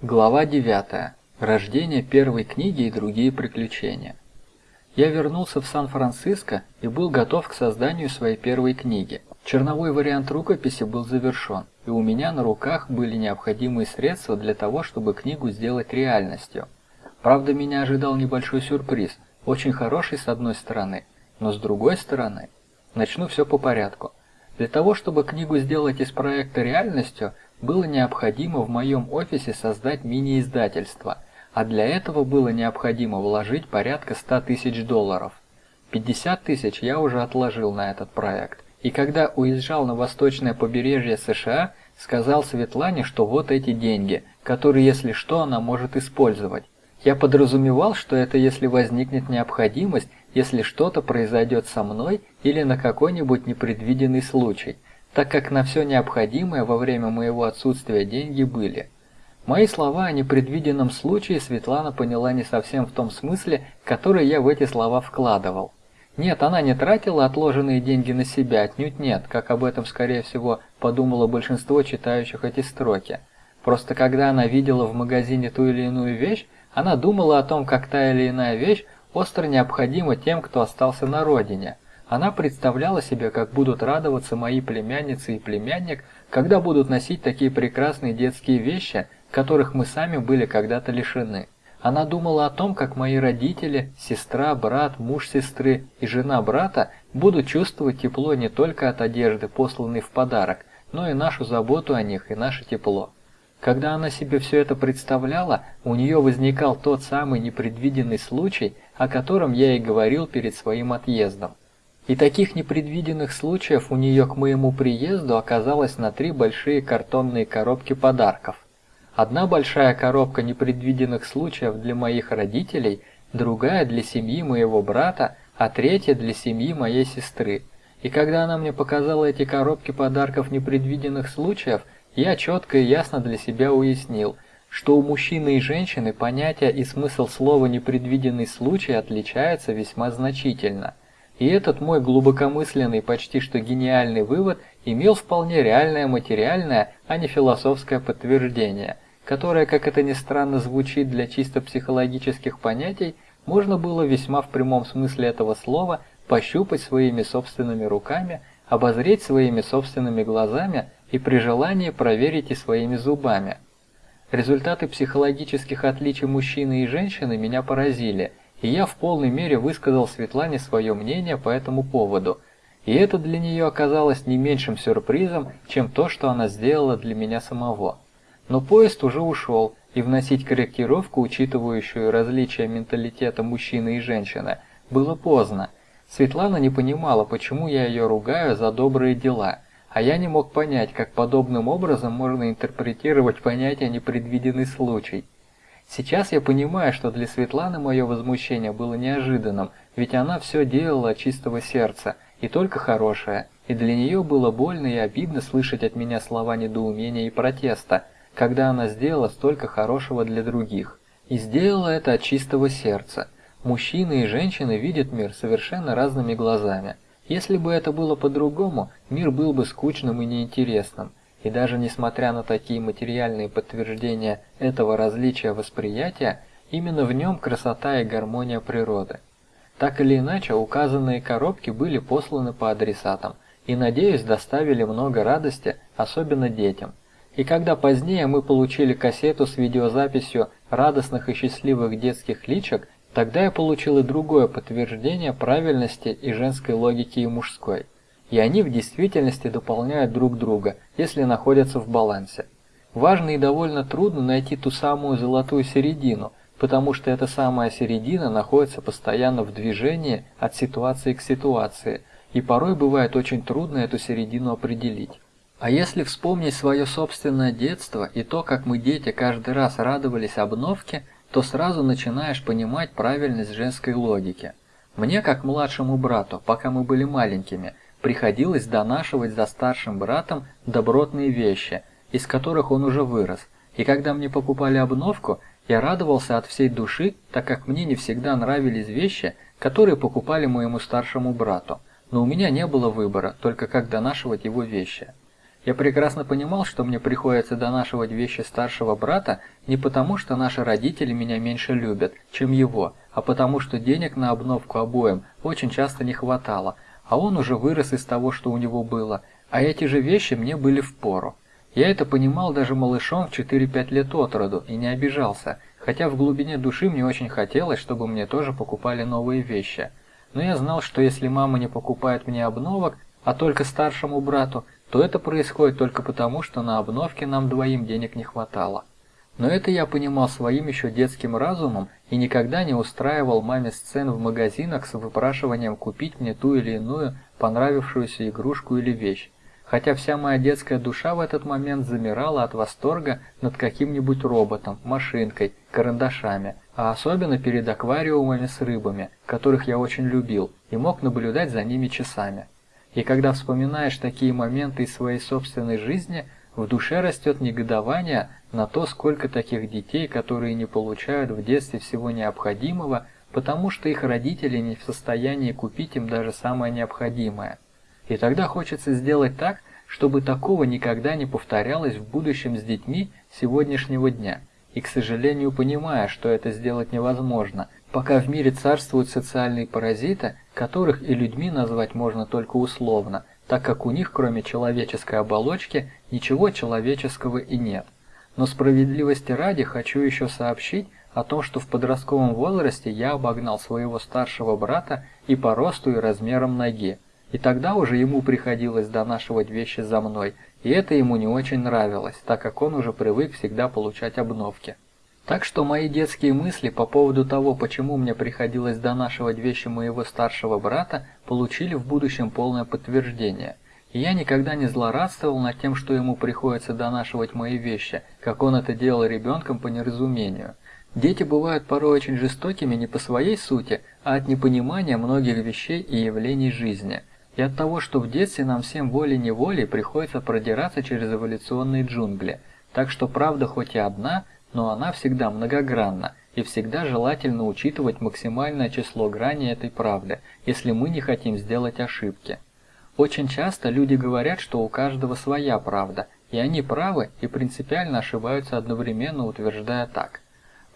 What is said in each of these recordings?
Глава 9. Рождение первой книги и другие приключения. Я вернулся в Сан-Франциско и был готов к созданию своей первой книги. Черновой вариант рукописи был завершен, и у меня на руках были необходимые средства для того, чтобы книгу сделать реальностью. Правда, меня ожидал небольшой сюрприз, очень хороший с одной стороны, но с другой стороны, начну все по порядку. Для того, чтобы книгу сделать из проекта реальностью, было необходимо в моем офисе создать мини-издательство, а для этого было необходимо вложить порядка 100 тысяч долларов. 50 тысяч я уже отложил на этот проект, и когда уезжал на восточное побережье США, сказал Светлане, что вот эти деньги, которые, если что, она может использовать. Я подразумевал, что это если возникнет необходимость, если что-то произойдет со мной или на какой-нибудь непредвиденный случай – так как на все необходимое во время моего отсутствия деньги были. Мои слова о непредвиденном случае Светлана поняла не совсем в том смысле, который я в эти слова вкладывал. Нет, она не тратила отложенные деньги на себя, отнюдь нет, как об этом, скорее всего, подумало большинство читающих эти строки. Просто когда она видела в магазине ту или иную вещь, она думала о том, как та или иная вещь остро необходима тем, кто остался на родине – она представляла себе, как будут радоваться мои племянницы и племянник, когда будут носить такие прекрасные детские вещи, которых мы сами были когда-то лишены. Она думала о том, как мои родители, сестра, брат, муж сестры и жена брата будут чувствовать тепло не только от одежды, посланной в подарок, но и нашу заботу о них и наше тепло. Когда она себе все это представляла, у нее возникал тот самый непредвиденный случай, о котором я и говорил перед своим отъездом. И таких непредвиденных случаев у нее к моему приезду оказалось на три большие картонные коробки подарков. Одна большая коробка непредвиденных случаев для моих родителей, другая для семьи моего брата, а третья для семьи моей сестры. И когда она мне показала эти коробки подарков непредвиденных случаев, я четко и ясно для себя уяснил, что у мужчины и женщины понятие и смысл слова «непредвиденный случай» отличаются весьма значительно – и этот мой глубокомысленный, почти что гениальный вывод имел вполне реальное материальное, а не философское подтверждение, которое, как это ни странно звучит для чисто психологических понятий, можно было весьма в прямом смысле этого слова пощупать своими собственными руками, обозреть своими собственными глазами и при желании проверить и своими зубами. Результаты психологических отличий мужчины и женщины меня поразили – и я в полной мере высказал Светлане свое мнение по этому поводу, и это для нее оказалось не меньшим сюрпризом, чем то, что она сделала для меня самого. Но поезд уже ушел, и вносить корректировку, учитывающую различия менталитета мужчины и женщины, было поздно. Светлана не понимала, почему я ее ругаю за добрые дела, а я не мог понять, как подобным образом можно интерпретировать понятие «непредвиденный случай». Сейчас я понимаю, что для Светланы мое возмущение было неожиданным, ведь она все делала от чистого сердца, и только хорошее, и для нее было больно и обидно слышать от меня слова недоумения и протеста, когда она сделала столько хорошего для других. И сделала это от чистого сердца. Мужчины и женщины видят мир совершенно разными глазами. Если бы это было по-другому, мир был бы скучным и неинтересным. И даже несмотря на такие материальные подтверждения этого различия восприятия, именно в нем красота и гармония природы. Так или иначе, указанные коробки были посланы по адресатам и, надеюсь, доставили много радости, особенно детям. И когда позднее мы получили кассету с видеозаписью радостных и счастливых детских личек, тогда я получил и другое подтверждение правильности и женской логики, и мужской – и они в действительности дополняют друг друга, если находятся в балансе. Важно и довольно трудно найти ту самую золотую середину, потому что эта самая середина находится постоянно в движении от ситуации к ситуации, и порой бывает очень трудно эту середину определить. А если вспомнить свое собственное детство и то, как мы дети каждый раз радовались обновке, то сразу начинаешь понимать правильность женской логики. Мне, как младшему брату, пока мы были маленькими, приходилось донашивать за старшим братом добротные вещи, из которых он уже вырос, и когда мне покупали обновку, я радовался от всей души, так как мне не всегда нравились вещи, которые покупали моему старшему брату, но у меня не было выбора, только как донашивать его вещи. Я прекрасно понимал, что мне приходится донашивать вещи старшего брата не потому, что наши родители меня меньше любят, чем его, а потому что денег на обновку обоим очень часто не хватало, а он уже вырос из того, что у него было, а эти же вещи мне были в пору. Я это понимал даже малышом в 4-5 лет от роду и не обижался, хотя в глубине души мне очень хотелось, чтобы мне тоже покупали новые вещи. Но я знал, что если мама не покупает мне обновок, а только старшему брату, то это происходит только потому, что на обновке нам двоим денег не хватало. Но это я понимал своим еще детским разумом и никогда не устраивал маме сцен в магазинах с выпрашиванием купить мне ту или иную понравившуюся игрушку или вещь. Хотя вся моя детская душа в этот момент замирала от восторга над каким-нибудь роботом, машинкой, карандашами, а особенно перед аквариумами с рыбами, которых я очень любил и мог наблюдать за ними часами. И когда вспоминаешь такие моменты из своей собственной жизни, в душе растет негодование на то, сколько таких детей, которые не получают в детстве всего необходимого, потому что их родители не в состоянии купить им даже самое необходимое. И тогда хочется сделать так, чтобы такого никогда не повторялось в будущем с детьми сегодняшнего дня. И, к сожалению, понимая, что это сделать невозможно, пока в мире царствуют социальные паразиты, которых и людьми назвать можно только условно, так как у них, кроме человеческой оболочки, ничего человеческого и нет. Но справедливости ради хочу еще сообщить о том, что в подростковом возрасте я обогнал своего старшего брата и по росту и размерам ноги. И тогда уже ему приходилось донашивать вещи за мной, и это ему не очень нравилось, так как он уже привык всегда получать обновки. Так что мои детские мысли по поводу того, почему мне приходилось донашивать вещи моего старшего брата, получили в будущем полное подтверждение. И я никогда не злорадствовал над тем, что ему приходится донашивать мои вещи, как он это делал ребенком по неразумению. Дети бывают порой очень жестокими не по своей сути, а от непонимания многих вещей и явлений жизни. И от того, что в детстве нам всем волей-неволей приходится продираться через эволюционные джунгли. Так что правда хоть и одна – но она всегда многогранна, и всегда желательно учитывать максимальное число граней этой правды, если мы не хотим сделать ошибки. Очень часто люди говорят, что у каждого своя правда, и они правы и принципиально ошибаются одновременно, утверждая так.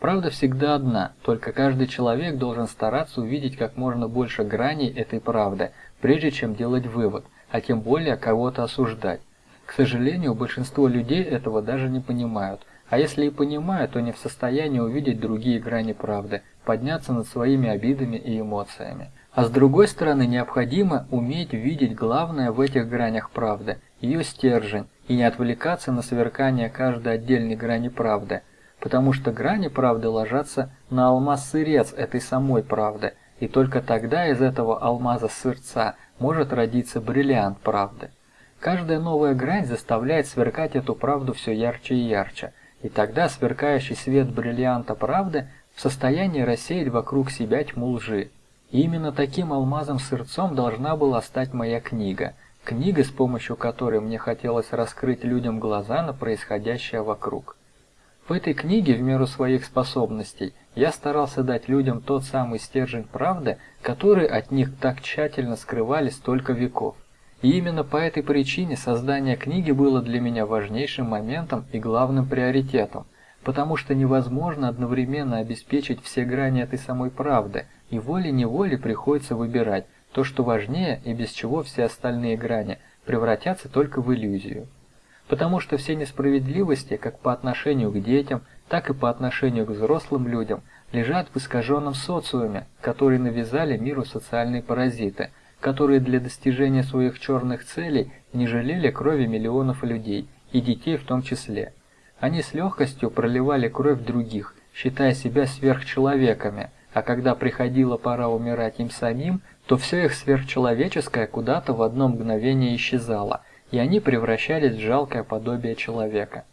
Правда всегда одна, только каждый человек должен стараться увидеть как можно больше граней этой правды, прежде чем делать вывод, а тем более кого-то осуждать. К сожалению, большинство людей этого даже не понимают, а если и понимают, то не в состоянии увидеть другие грани правды, подняться над своими обидами и эмоциями. А с другой стороны, необходимо уметь видеть главное в этих гранях правды, ее стержень, и не отвлекаться на сверкание каждой отдельной грани правды, потому что грани правды ложатся на алмаз-сырец этой самой правды, и только тогда из этого алмаза-сырца может родиться бриллиант правды. Каждая новая грань заставляет сверкать эту правду все ярче и ярче – и тогда сверкающий свет бриллианта правды в состоянии рассеять вокруг себя тьму лжи. И именно таким алмазом-сырцом должна была стать моя книга. Книга, с помощью которой мне хотелось раскрыть людям глаза на происходящее вокруг. В этой книге, в меру своих способностей, я старался дать людям тот самый стержень правды, который от них так тщательно скрывали столько веков. И именно по этой причине создание книги было для меня важнейшим моментом и главным приоритетом, потому что невозможно одновременно обеспечить все грани этой самой правды, и волей-неволей приходится выбирать то, что важнее и без чего все остальные грани превратятся только в иллюзию. Потому что все несправедливости, как по отношению к детям, так и по отношению к взрослым людям, лежат в искаженном социуме, который навязали миру социальные паразиты – которые для достижения своих черных целей не жалели крови миллионов людей, и детей в том числе. Они с легкостью проливали кровь других, считая себя сверхчеловеками, а когда приходила пора умирать им самим, то все их сверхчеловеческое куда-то в одно мгновение исчезало, и они превращались в жалкое подобие человека.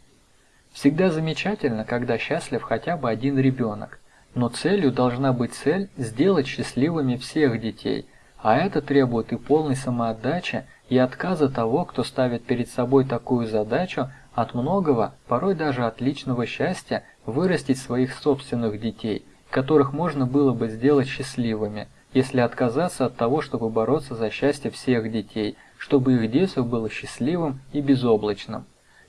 Всегда замечательно, когда счастлив хотя бы один ребенок, но целью должна быть цель сделать счастливыми всех детей – а это требует и полной самоотдачи, и отказа того, кто ставит перед собой такую задачу, от многого, порой даже от личного счастья, вырастить своих собственных детей, которых можно было бы сделать счастливыми, если отказаться от того, чтобы бороться за счастье всех детей, чтобы их детство было счастливым и безоблачным.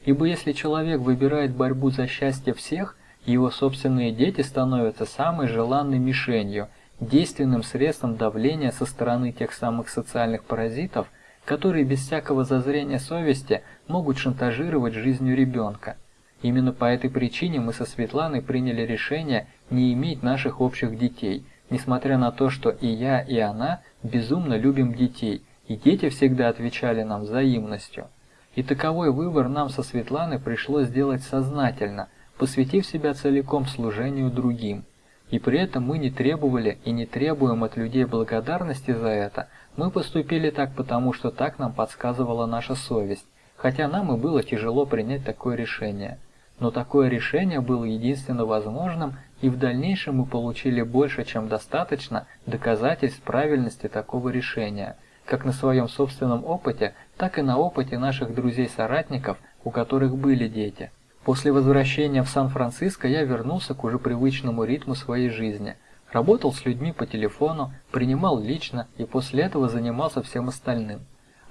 Ибо если человек выбирает борьбу за счастье всех, его собственные дети становятся самой желанной мишенью, действенным средством давления со стороны тех самых социальных паразитов, которые без всякого зазрения совести могут шантажировать жизнью ребенка. Именно по этой причине мы со Светланой приняли решение не иметь наших общих детей, несмотря на то, что и я, и она безумно любим детей, и дети всегда отвечали нам взаимностью. И таковой выбор нам со Светланой пришлось сделать сознательно, посвятив себя целиком служению другим. И при этом мы не требовали и не требуем от людей благодарности за это, мы поступили так потому, что так нам подсказывала наша совесть, хотя нам и было тяжело принять такое решение. Но такое решение было единственно возможным, и в дальнейшем мы получили больше, чем достаточно доказательств правильности такого решения, как на своем собственном опыте, так и на опыте наших друзей-соратников, у которых были дети. После возвращения в Сан-Франциско я вернулся к уже привычному ритму своей жизни. Работал с людьми по телефону, принимал лично и после этого занимался всем остальным.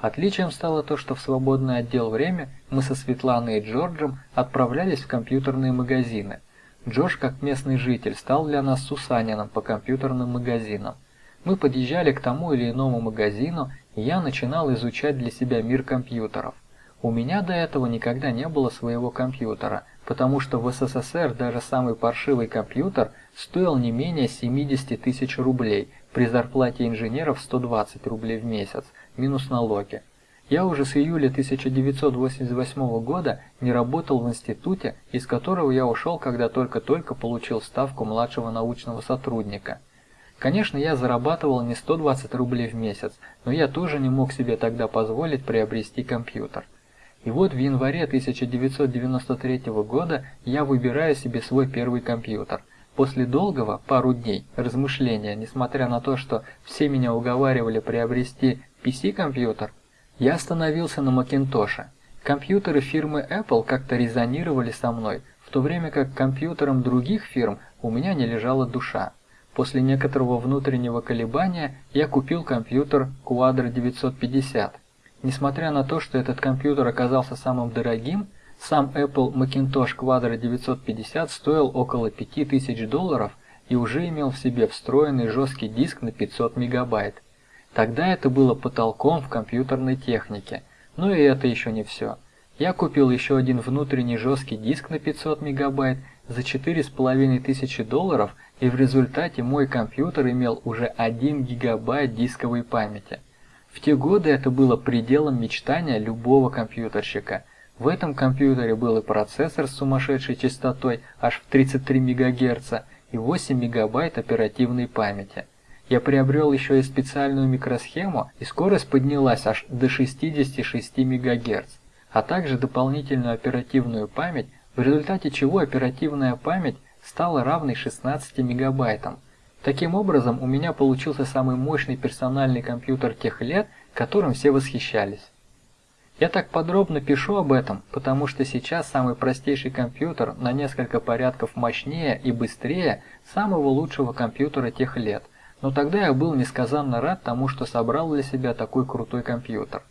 Отличием стало то, что в свободное отдел время мы со Светланой и Джорджем отправлялись в компьютерные магазины. Джордж, как местный житель, стал для нас Сусанином по компьютерным магазинам. Мы подъезжали к тому или иному магазину, и я начинал изучать для себя мир компьютеров. У меня до этого никогда не было своего компьютера, потому что в СССР даже самый паршивый компьютер стоил не менее 70 тысяч рублей при зарплате инженеров 120 рублей в месяц – минус налоги. Я уже с июля 1988 года не работал в институте, из которого я ушел, когда только-только получил ставку младшего научного сотрудника. Конечно, я зарабатывал не 120 рублей в месяц, но я тоже не мог себе тогда позволить приобрести компьютер. И вот в январе 1993 года я выбираю себе свой первый компьютер. После долгого, пару дней, размышления, несмотря на то, что все меня уговаривали приобрести PC-компьютер, я остановился на Макинтоше. Компьютеры фирмы Apple как-то резонировали со мной, в то время как компьютерам других фирм у меня не лежала душа. После некоторого внутреннего колебания я купил компьютер Quadro 950. Несмотря на то, что этот компьютер оказался самым дорогим, сам Apple Macintosh Quadro 950 стоил около 5000 долларов и уже имел в себе встроенный жесткий диск на 500 мегабайт. Тогда это было потолком в компьютерной технике. Но и это еще не все. Я купил еще один внутренний жесткий диск на 500 мегабайт за 4500 долларов, и в результате мой компьютер имел уже 1 гигабайт дисковой памяти. В те годы это было пределом мечтания любого компьютерщика. В этом компьютере был и процессор с сумасшедшей частотой аж в 33 МГц и 8 мегабайт оперативной памяти. Я приобрел еще и специальную микросхему, и скорость поднялась аж до 66 МГц, а также дополнительную оперативную память, в результате чего оперативная память стала равной 16 мегабайтам. Таким образом, у меня получился самый мощный персональный компьютер тех лет, которым все восхищались. Я так подробно пишу об этом, потому что сейчас самый простейший компьютер на несколько порядков мощнее и быстрее самого лучшего компьютера тех лет – но тогда я был несказанно рад тому, что собрал для себя такой крутой компьютер.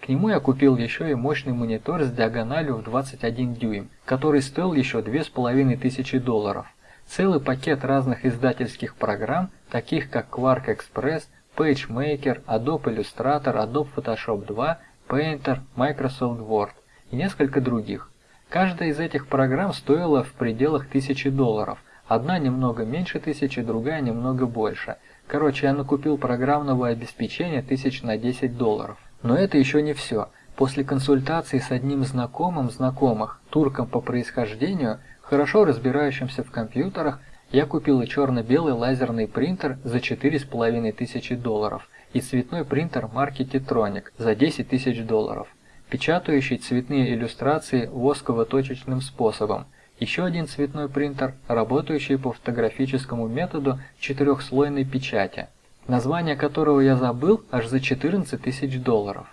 К нему я купил еще и мощный монитор с диагональю в 21 дюйм, который стоил еще 2500 долларов. Целый пакет разных издательских программ, таких как Quark Express, PageMaker, Adobe Illustrator, Adobe Photoshop 2, Painter, Microsoft Word и несколько других. Каждая из этих программ стоила в пределах 1000 долларов, одна немного меньше тысячи, другая немного больше – Короче, я накупил программного обеспечения тысяч на 10 долларов. Но это еще не все. После консультации с одним знакомым знакомых, турком по происхождению, хорошо разбирающимся в компьютерах, я купил и черно-белый лазерный принтер за 4500 долларов и цветной принтер марки Tetronic за 10 тысяч долларов, печатающий цветные иллюстрации восково-точечным способом – еще один цветной принтер, работающий по фотографическому методу четырехслойной печати, название которого я забыл аж за 14 тысяч долларов.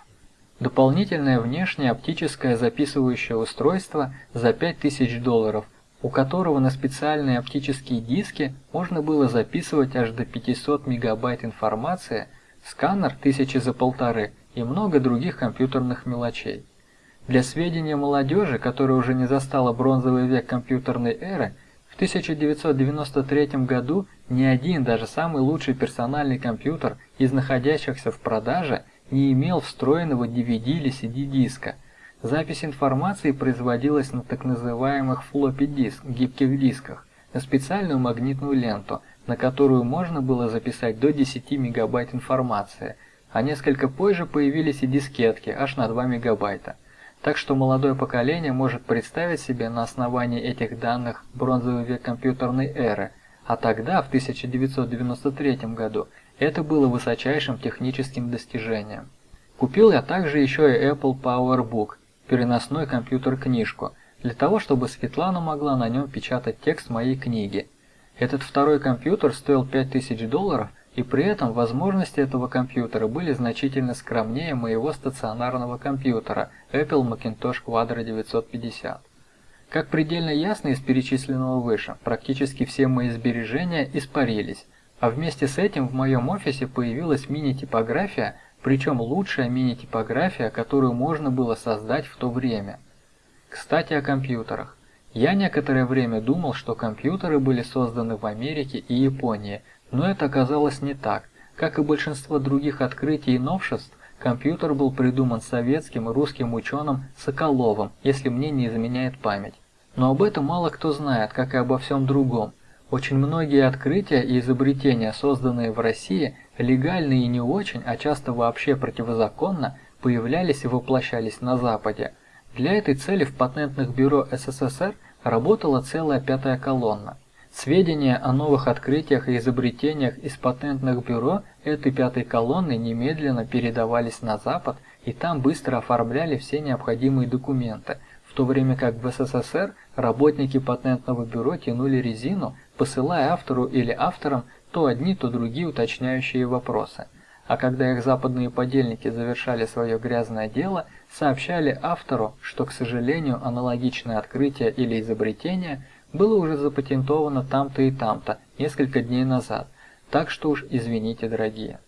Дополнительное внешнее оптическое записывающее устройство за 5000 долларов, у которого на специальные оптические диски можно было записывать аж до 500 мегабайт информации, сканер тысячи за полторы и много других компьютерных мелочей. Для сведения молодежи, которая уже не застала бронзовый век компьютерной эры, в 1993 году ни один, даже самый лучший персональный компьютер из находящихся в продаже не имел встроенного DVD или CD-диска. Запись информации производилась на так называемых floppy диск, гибких дисках, на специальную магнитную ленту, на которую можно было записать до 10 мегабайт информации, а несколько позже появились и дискетки аж на 2 мегабайта. Так что молодое поколение может представить себе на основании этих данных бронзовый век компьютерной эры, а тогда, в 1993 году, это было высочайшим техническим достижением. Купил я также еще и Apple PowerBook, переносной компьютер-книжку, для того, чтобы Светлана могла на нем печатать текст моей книги. Этот второй компьютер стоил 5000 долларов и при этом возможности этого компьютера были значительно скромнее моего стационарного компьютера Apple Macintosh Quadro 950. Как предельно ясно из перечисленного выше, практически все мои сбережения испарились, а вместе с этим в моем офисе появилась мини-типография, причем лучшая мини-типография, которую можно было создать в то время. Кстати о компьютерах. Я некоторое время думал, что компьютеры были созданы в Америке и Японии – но это оказалось не так. Как и большинство других открытий и новшеств, компьютер был придуман советским и русским ученым Соколовым, если мне не изменяет память. Но об этом мало кто знает, как и обо всем другом. Очень многие открытия и изобретения, созданные в России, легальные и не очень, а часто вообще противозаконно, появлялись и воплощались на Западе. Для этой цели в патентных бюро СССР работала целая пятая колонна. Сведения о новых открытиях и изобретениях из патентных бюро этой пятой колонны немедленно передавались на Запад и там быстро оформляли все необходимые документы, в то время как в СССР работники патентного бюро тянули резину, посылая автору или авторам то одни, то другие уточняющие вопросы. А когда их западные подельники завершали свое грязное дело, сообщали автору, что, к сожалению, аналогичное открытие или изобретение – было уже запатентовано там-то и там-то несколько дней назад, так что уж извините, дорогие.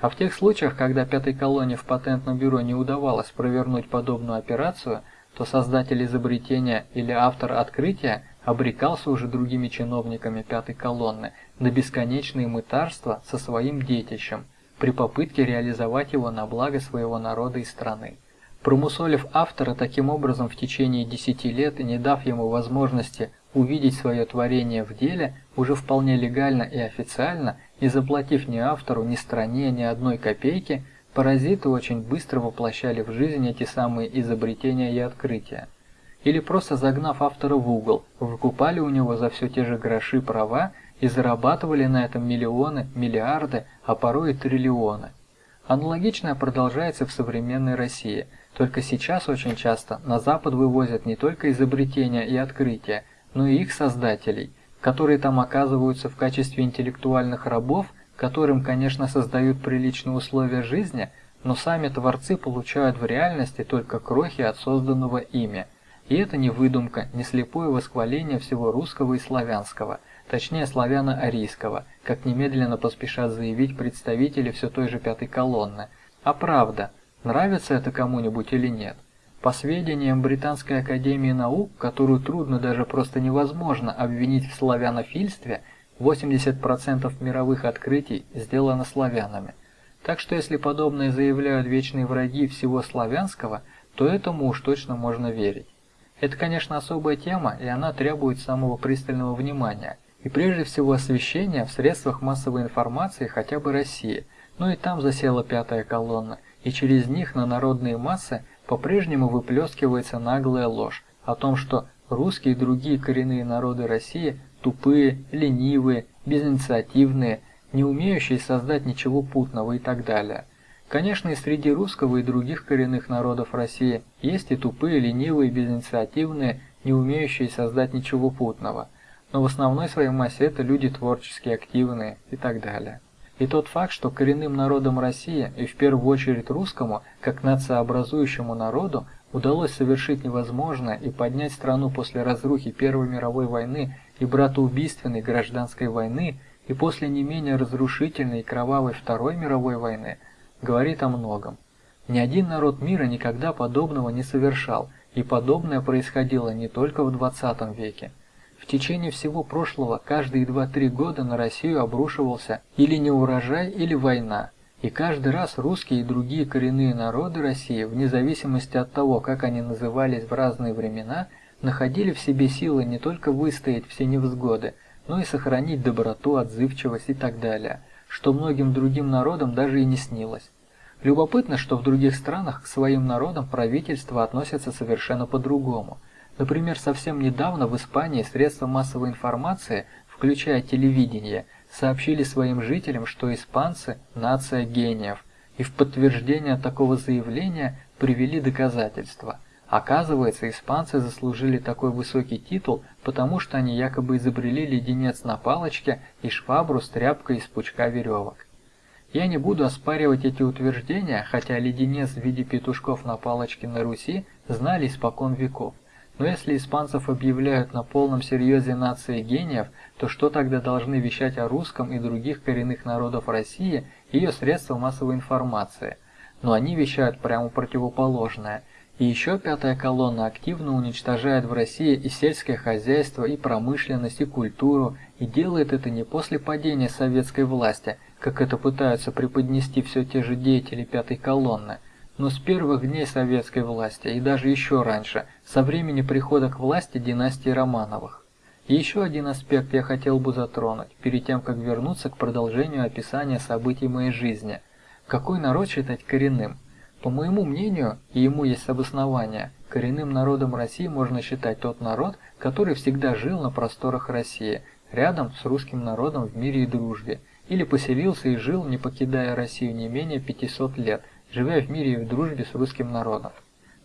А в тех случаях, когда пятой колонии в патентном бюро не удавалось провернуть подобную операцию, то создатель изобретения или автор открытия обрекался уже другими чиновниками пятой колонны на бесконечные мытарства со своим детищем при попытке реализовать его на благо своего народа и страны. Промусолив автора таким образом в течение 10 лет не дав ему возможности увидеть свое творение в деле уже вполне легально и официально, не заплатив ни автору, ни стране, ни одной копейки, паразиты очень быстро воплощали в жизнь эти самые изобретения и открытия. Или просто загнав автора в угол, выкупали у него за все те же гроши права и зарабатывали на этом миллионы, миллиарды, а порой и триллионы. Аналогичное продолжается в современной России, только сейчас очень часто на Запад вывозят не только изобретения и открытия, но и их создателей, которые там оказываются в качестве интеллектуальных рабов, которым, конечно, создают приличные условия жизни, но сами творцы получают в реальности только крохи от созданного ими. И это не выдумка, не слепое восхваление всего русского и славянского, точнее славяно-арийского, как немедленно поспешат заявить представители все той же пятой колонны, а правда, нравится это кому-нибудь или нет. По сведениям Британской академии наук, которую трудно даже просто невозможно обвинить в славянофильстве, 80% мировых открытий сделано славянами. Так что если подобное заявляют вечные враги всего славянского, то этому уж точно можно верить. Это, конечно, особая тема, и она требует самого пристального внимания, и прежде всего освещения в средствах массовой информации хотя бы России, но и там засела пятая колонна, и через них на народные массы – по-прежнему выплескивается наглая ложь о том, что русские и другие коренные народы России тупые, ленивые, безинициативные, не умеющие создать ничего путного и так далее. Конечно, и среди русского и других коренных народов России есть и тупые, ленивые, безинициативные, не умеющие создать ничего путного, но в основной своей массе это люди творчески активные и так далее. И тот факт, что коренным народам России, и в первую очередь русскому, как нациообразующему народу, удалось совершить невозможное и поднять страну после разрухи Первой мировой войны и братоубийственной гражданской войны, и после не менее разрушительной и кровавой Второй мировой войны, говорит о многом. Ни один народ мира никогда подобного не совершал, и подобное происходило не только в 20 веке. В течение всего прошлого каждые 2-3 года на Россию обрушивался или неурожай, или война. И каждый раз русские и другие коренные народы России, вне зависимости от того, как они назывались в разные времена, находили в себе силы не только выстоять все невзгоды, но и сохранить доброту, отзывчивость и так далее, что многим другим народам даже и не снилось. Любопытно, что в других странах к своим народам правительства относятся совершенно по-другому. Например, совсем недавно в Испании средства массовой информации, включая телевидение, сообщили своим жителям, что испанцы – нация гениев, и в подтверждение такого заявления привели доказательства. Оказывается, испанцы заслужили такой высокий титул, потому что они якобы изобрели леденец на палочке и швабру с тряпкой из пучка веревок. Я не буду оспаривать эти утверждения, хотя леденец в виде петушков на палочке на Руси знали испокон веков. Но если испанцев объявляют на полном серьезе нации гениев, то что тогда должны вещать о русском и других коренных народов России ее средства массовой информации? Но они вещают прямо противоположное. И еще пятая колонна активно уничтожает в России и сельское хозяйство, и промышленность, и культуру, и делает это не после падения советской власти, как это пытаются преподнести все те же деятели пятой колонны, но с первых дней советской власти и даже еще раньше, со времени прихода к власти династии Романовых. Еще один аспект я хотел бы затронуть, перед тем, как вернуться к продолжению описания событий моей жизни. Какой народ считать коренным? По моему мнению, и ему есть обоснование, коренным народом России можно считать тот народ, который всегда жил на просторах России, рядом с русским народом в мире и дружбе, или поселился и жил, не покидая Россию не менее 500 лет, живя в мире и в дружбе с русским народом.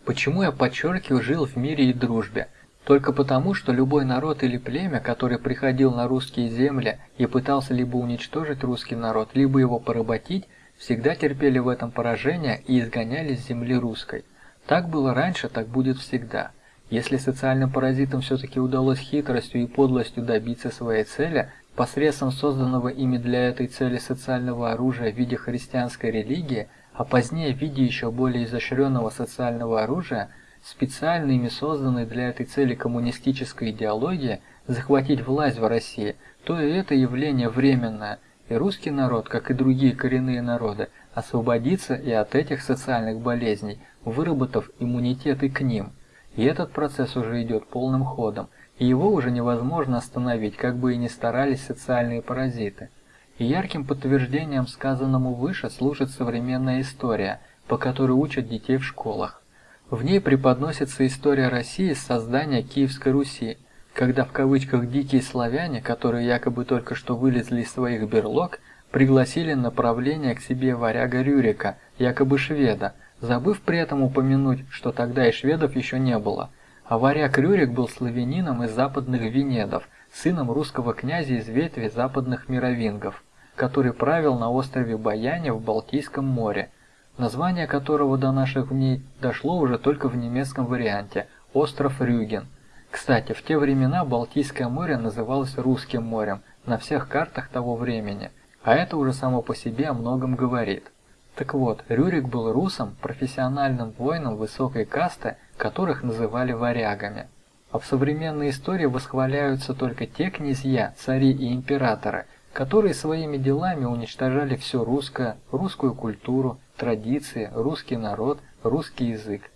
Почему я подчеркиваю «жил в мире и дружбе»? Только потому, что любой народ или племя, который приходил на русские земли и пытался либо уничтожить русский народ, либо его поработить, всегда терпели в этом поражение и изгоняли с земли русской. Так было раньше, так будет всегда. Если социальным паразитам все-таки удалось хитростью и подлостью добиться своей цели, посредством созданного ими для этой цели социального оружия в виде христианской религии, а позднее в виде еще более изощренного социального оружия, специально ими созданной для этой цели коммунистической идеологии, захватить власть в России, то и это явление временное, и русский народ, как и другие коренные народы, освободится и от этих социальных болезней, выработав иммунитет и к ним. И этот процесс уже идет полным ходом – и его уже невозможно остановить, как бы и ни старались социальные паразиты. И ярким подтверждением сказанному выше служит современная история, по которой учат детей в школах. В ней преподносится история России с создания Киевской Руси, когда в кавычках «дикие славяне», которые якобы только что вылезли из своих берлог, пригласили на правление к себе варяга Рюрика, якобы шведа, забыв при этом упомянуть, что тогда и шведов еще не было – а варяг Рюрик был славянином из западных Венедов, сыном русского князя из ветви западных мировингов, который правил на острове Баяне в Балтийском море, название которого до наших дней дошло уже только в немецком варианте – остров Рюген. Кстати, в те времена Балтийское море называлось Русским морем на всех картах того времени, а это уже само по себе о многом говорит. Так вот, Рюрик был русом, профессиональным воином высокой касты, которых называли варягами. А в современной истории восхваляются только те князья, цари и императоры, которые своими делами уничтожали все русское, русскую культуру, традиции, русский народ, русский язык.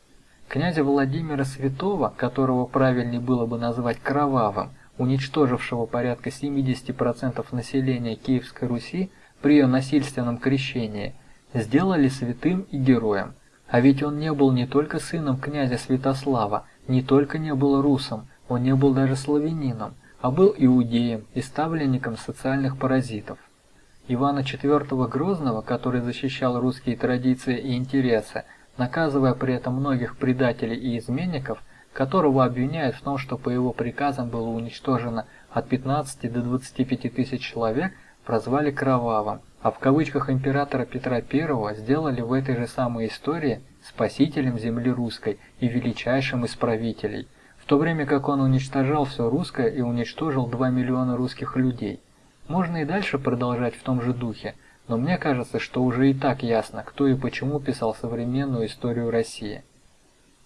Князя Владимира Святого, которого правильнее было бы назвать кровавым, уничтожившего порядка 70% населения Киевской Руси при ее насильственном крещении – сделали святым и героем. А ведь он не был не только сыном князя Святослава, не только не был русом, он не был даже славянином, а был иудеем и ставленником социальных паразитов. Ивана IV Грозного, который защищал русские традиции и интересы, наказывая при этом многих предателей и изменников, которого обвиняют в том, что по его приказам было уничтожено от 15 до 25 тысяч человек, прозвали кровавым, а в кавычках императора Петра I сделали в этой же самой истории спасителем земли русской и величайшим из правителей, в то время как он уничтожал все русское и уничтожил 2 миллиона русских людей. Можно и дальше продолжать в том же духе, но мне кажется, что уже и так ясно, кто и почему писал современную историю России.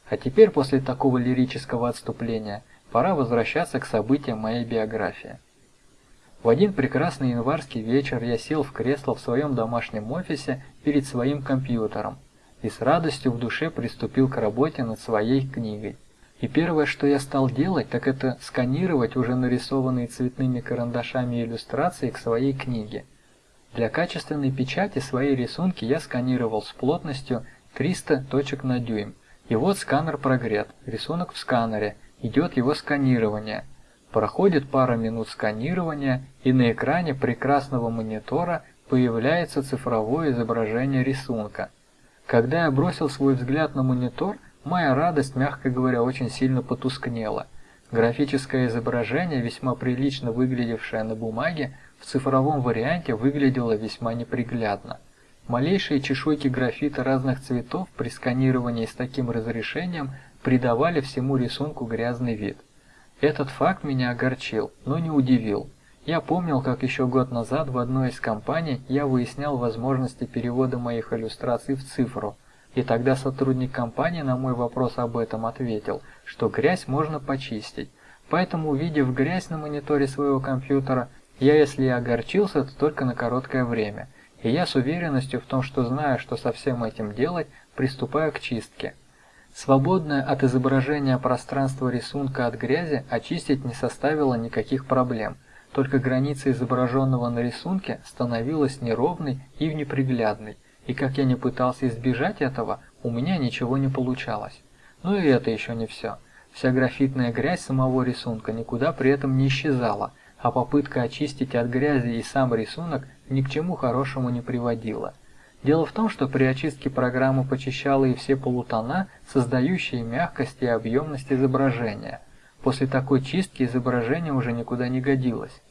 А теперь, после такого лирического отступления, пора возвращаться к событиям моей биографии. В один прекрасный январский вечер я сел в кресло в своем домашнем офисе перед своим компьютером и с радостью в душе приступил к работе над своей книгой. И первое, что я стал делать, так это сканировать уже нарисованные цветными карандашами иллюстрации к своей книге. Для качественной печати свои рисунки я сканировал с плотностью 300 точек на дюйм. И вот сканер прогрет, рисунок в сканере, идет его сканирование – Проходит пара минут сканирования, и на экране прекрасного монитора появляется цифровое изображение рисунка. Когда я бросил свой взгляд на монитор, моя радость, мягко говоря, очень сильно потускнела. Графическое изображение, весьма прилично выглядевшее на бумаге, в цифровом варианте выглядело весьма неприглядно. Малейшие чешуйки графита разных цветов при сканировании с таким разрешением придавали всему рисунку грязный вид. Этот факт меня огорчил, но не удивил. Я помнил, как еще год назад в одной из компаний я выяснял возможности перевода моих иллюстраций в цифру, и тогда сотрудник компании на мой вопрос об этом ответил, что грязь можно почистить. Поэтому, увидев грязь на мониторе своего компьютера, я, если и огорчился, то только на короткое время, и я с уверенностью в том, что знаю, что со всем этим делать, приступаю к чистке. Свободное от изображения пространство рисунка от грязи очистить не составило никаких проблем, только граница изображенного на рисунке становилась неровной и неприглядной, и как я не пытался избежать этого, у меня ничего не получалось. Но и это еще не все. Вся графитная грязь самого рисунка никуда при этом не исчезала, а попытка очистить от грязи и сам рисунок ни к чему хорошему не приводила. Дело в том, что при очистке программа почищала и все полутона, создающие мягкость и объемность изображения. После такой чистки изображение уже никуда не годилось.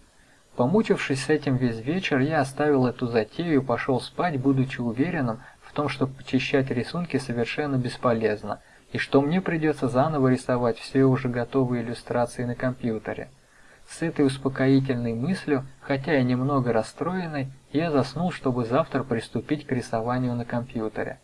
Помучившись с этим весь вечер, я оставил эту затею и пошел спать, будучи уверенным в том, что почищать рисунки совершенно бесполезно, и что мне придется заново рисовать все уже готовые иллюстрации на компьютере. С этой успокоительной мыслью, хотя и немного расстроенной, я заснул, чтобы завтра приступить к рисованию на компьютере.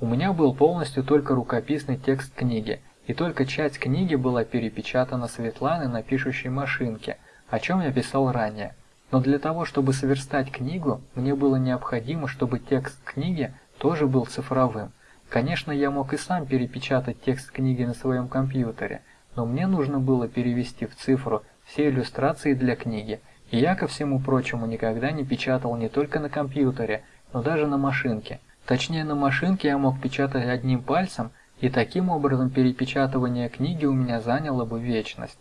У меня был полностью только рукописный текст книги, и только часть книги была перепечатана Светланой на пишущей машинке, о чем я писал ранее. Но для того, чтобы сверстать книгу, мне было необходимо, чтобы текст книги тоже был цифровым. Конечно, я мог и сам перепечатать текст книги на своем компьютере, но мне нужно было перевести в цифру все иллюстрации для книги, и я, ко всему прочему, никогда не печатал не только на компьютере, но даже на машинке. Точнее, на машинке я мог печатать одним пальцем, и таким образом перепечатывание книги у меня заняло бы вечность.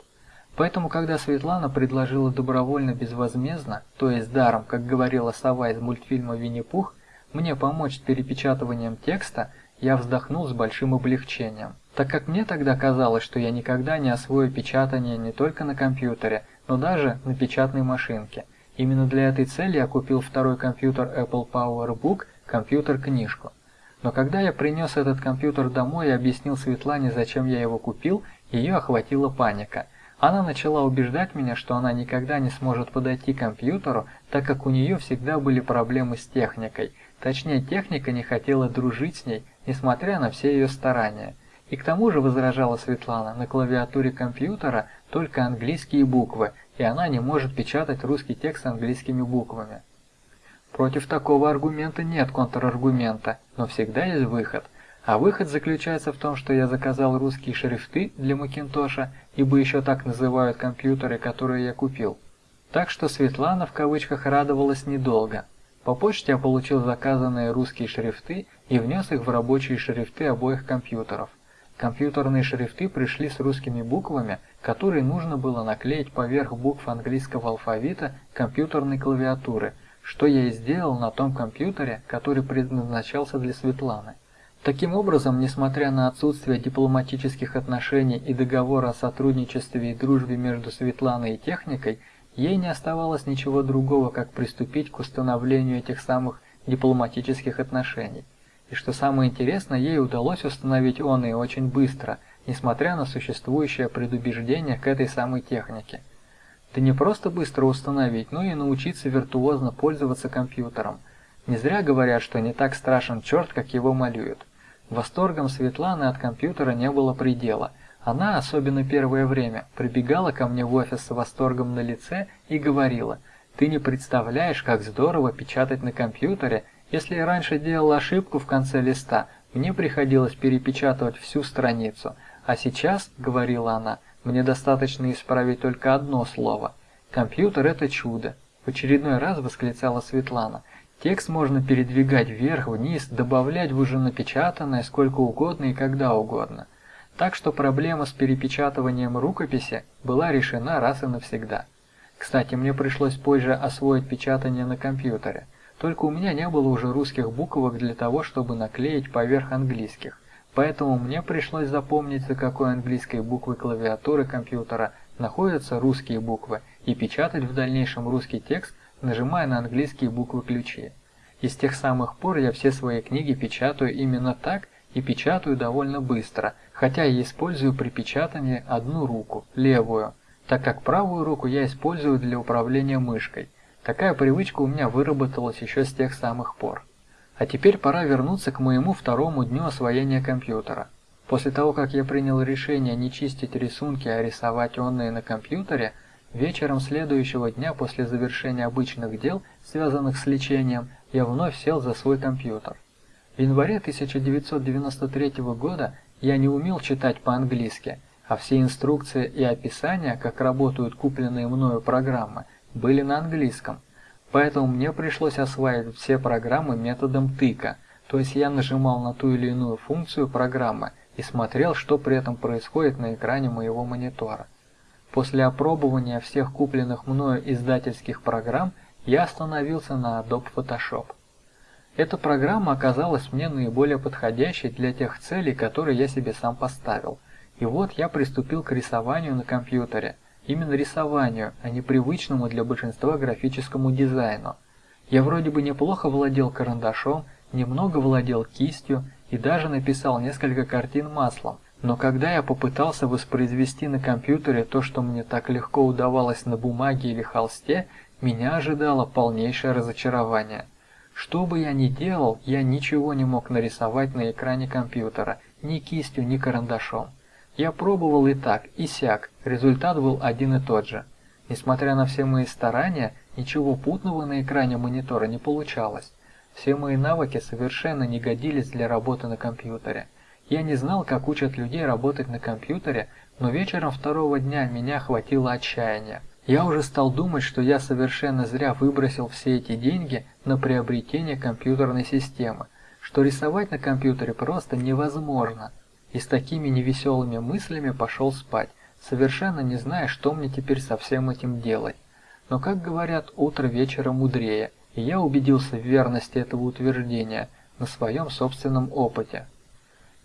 Поэтому, когда Светлана предложила добровольно безвозмездно, то есть даром, как говорила сова из мультфильма «Винни-Пух», мне помочь с перепечатыванием текста, я вздохнул с большим облегчением так как мне тогда казалось, что я никогда не освою печатание не только на компьютере, но даже на печатной машинке. Именно для этой цели я купил второй компьютер Apple PowerBook, компьютер-книжку. Но когда я принес этот компьютер домой и объяснил Светлане, зачем я его купил, ее охватила паника. Она начала убеждать меня, что она никогда не сможет подойти к компьютеру, так как у нее всегда были проблемы с техникой. Точнее, техника не хотела дружить с ней, несмотря на все ее старания. И к тому же, возражала Светлана, на клавиатуре компьютера только английские буквы, и она не может печатать русский текст английскими буквами. Против такого аргумента нет контраргумента, но всегда есть выход. А выход заключается в том, что я заказал русские шрифты для Макинтоша, ибо еще так называют компьютеры, которые я купил. Так что Светлана в кавычках радовалась недолго. По почте я получил заказанные русские шрифты и внес их в рабочие шрифты обоих компьютеров. Компьютерные шрифты пришли с русскими буквами, которые нужно было наклеить поверх букв английского алфавита компьютерной клавиатуры, что я и сделал на том компьютере, который предназначался для Светланы. Таким образом, несмотря на отсутствие дипломатических отношений и договора о сотрудничестве и дружбе между Светланой и техникой, ей не оставалось ничего другого, как приступить к установлению этих самых дипломатических отношений. И что самое интересное, ей удалось установить он и очень быстро, несмотря на существующее предубеждение к этой самой технике. Да не просто быстро установить, но и научиться виртуозно пользоваться компьютером. Не зря говорят, что не так страшен черт, как его малюют. Восторгом Светланы от компьютера не было предела. Она, особенно первое время, прибегала ко мне в офис с восторгом на лице и говорила, «Ты не представляешь, как здорово печатать на компьютере. Если я раньше делал ошибку в конце листа, мне приходилось перепечатывать всю страницу. А сейчас, — говорила она, — мне достаточно исправить только одно слово. Компьютер — это чудо. В очередной раз восклицала Светлана. Текст можно передвигать вверх-вниз, добавлять в уже напечатанное сколько угодно и когда угодно. Так что проблема с перепечатыванием рукописи была решена раз и навсегда. Кстати, мне пришлось позже освоить печатание на компьютере. Только у меня не было уже русских буквок для того, чтобы наклеить поверх английских. Поэтому мне пришлось запомнить, за какой английской буквы клавиатуры компьютера находятся русские буквы, и печатать в дальнейшем русский текст, нажимая на английские буквы-ключи. И с тех самых пор я все свои книги печатаю именно так и печатаю довольно быстро, хотя и использую при печатании одну руку, левую, так как правую руку я использую для управления мышкой. Такая привычка у меня выработалась еще с тех самых пор. А теперь пора вернуться к моему второму дню освоения компьютера. После того, как я принял решение не чистить рисунки, а рисовать онные на компьютере, вечером следующего дня после завершения обычных дел, связанных с лечением, я вновь сел за свой компьютер. В январе 1993 года я не умел читать по-английски, а все инструкции и описания, как работают купленные мною программы, были на английском. Поэтому мне пришлось осваивать все программы методом тыка, то есть я нажимал на ту или иную функцию программы и смотрел, что при этом происходит на экране моего монитора. После опробования всех купленных мною издательских программ я остановился на Adobe Photoshop. Эта программа оказалась мне наиболее подходящей для тех целей, которые я себе сам поставил. И вот я приступил к рисованию на компьютере – Именно рисованию, а не привычному для большинства графическому дизайну. Я вроде бы неплохо владел карандашом, немного владел кистью и даже написал несколько картин маслом, но когда я попытался воспроизвести на компьютере то, что мне так легко удавалось на бумаге или холсте, меня ожидало полнейшее разочарование. Что бы я ни делал, я ничего не мог нарисовать на экране компьютера, ни кистью, ни карандашом. Я пробовал и так, и сяк, результат был один и тот же. Несмотря на все мои старания, ничего путного на экране монитора не получалось. Все мои навыки совершенно не годились для работы на компьютере. Я не знал, как учат людей работать на компьютере, но вечером второго дня меня охватило отчаяние. Я уже стал думать, что я совершенно зря выбросил все эти деньги на приобретение компьютерной системы, что рисовать на компьютере просто невозможно и с такими невеселыми мыслями пошел спать, совершенно не зная, что мне теперь со всем этим делать. Но, как говорят, утро вечера мудрее, и я убедился в верности этого утверждения на своем собственном опыте.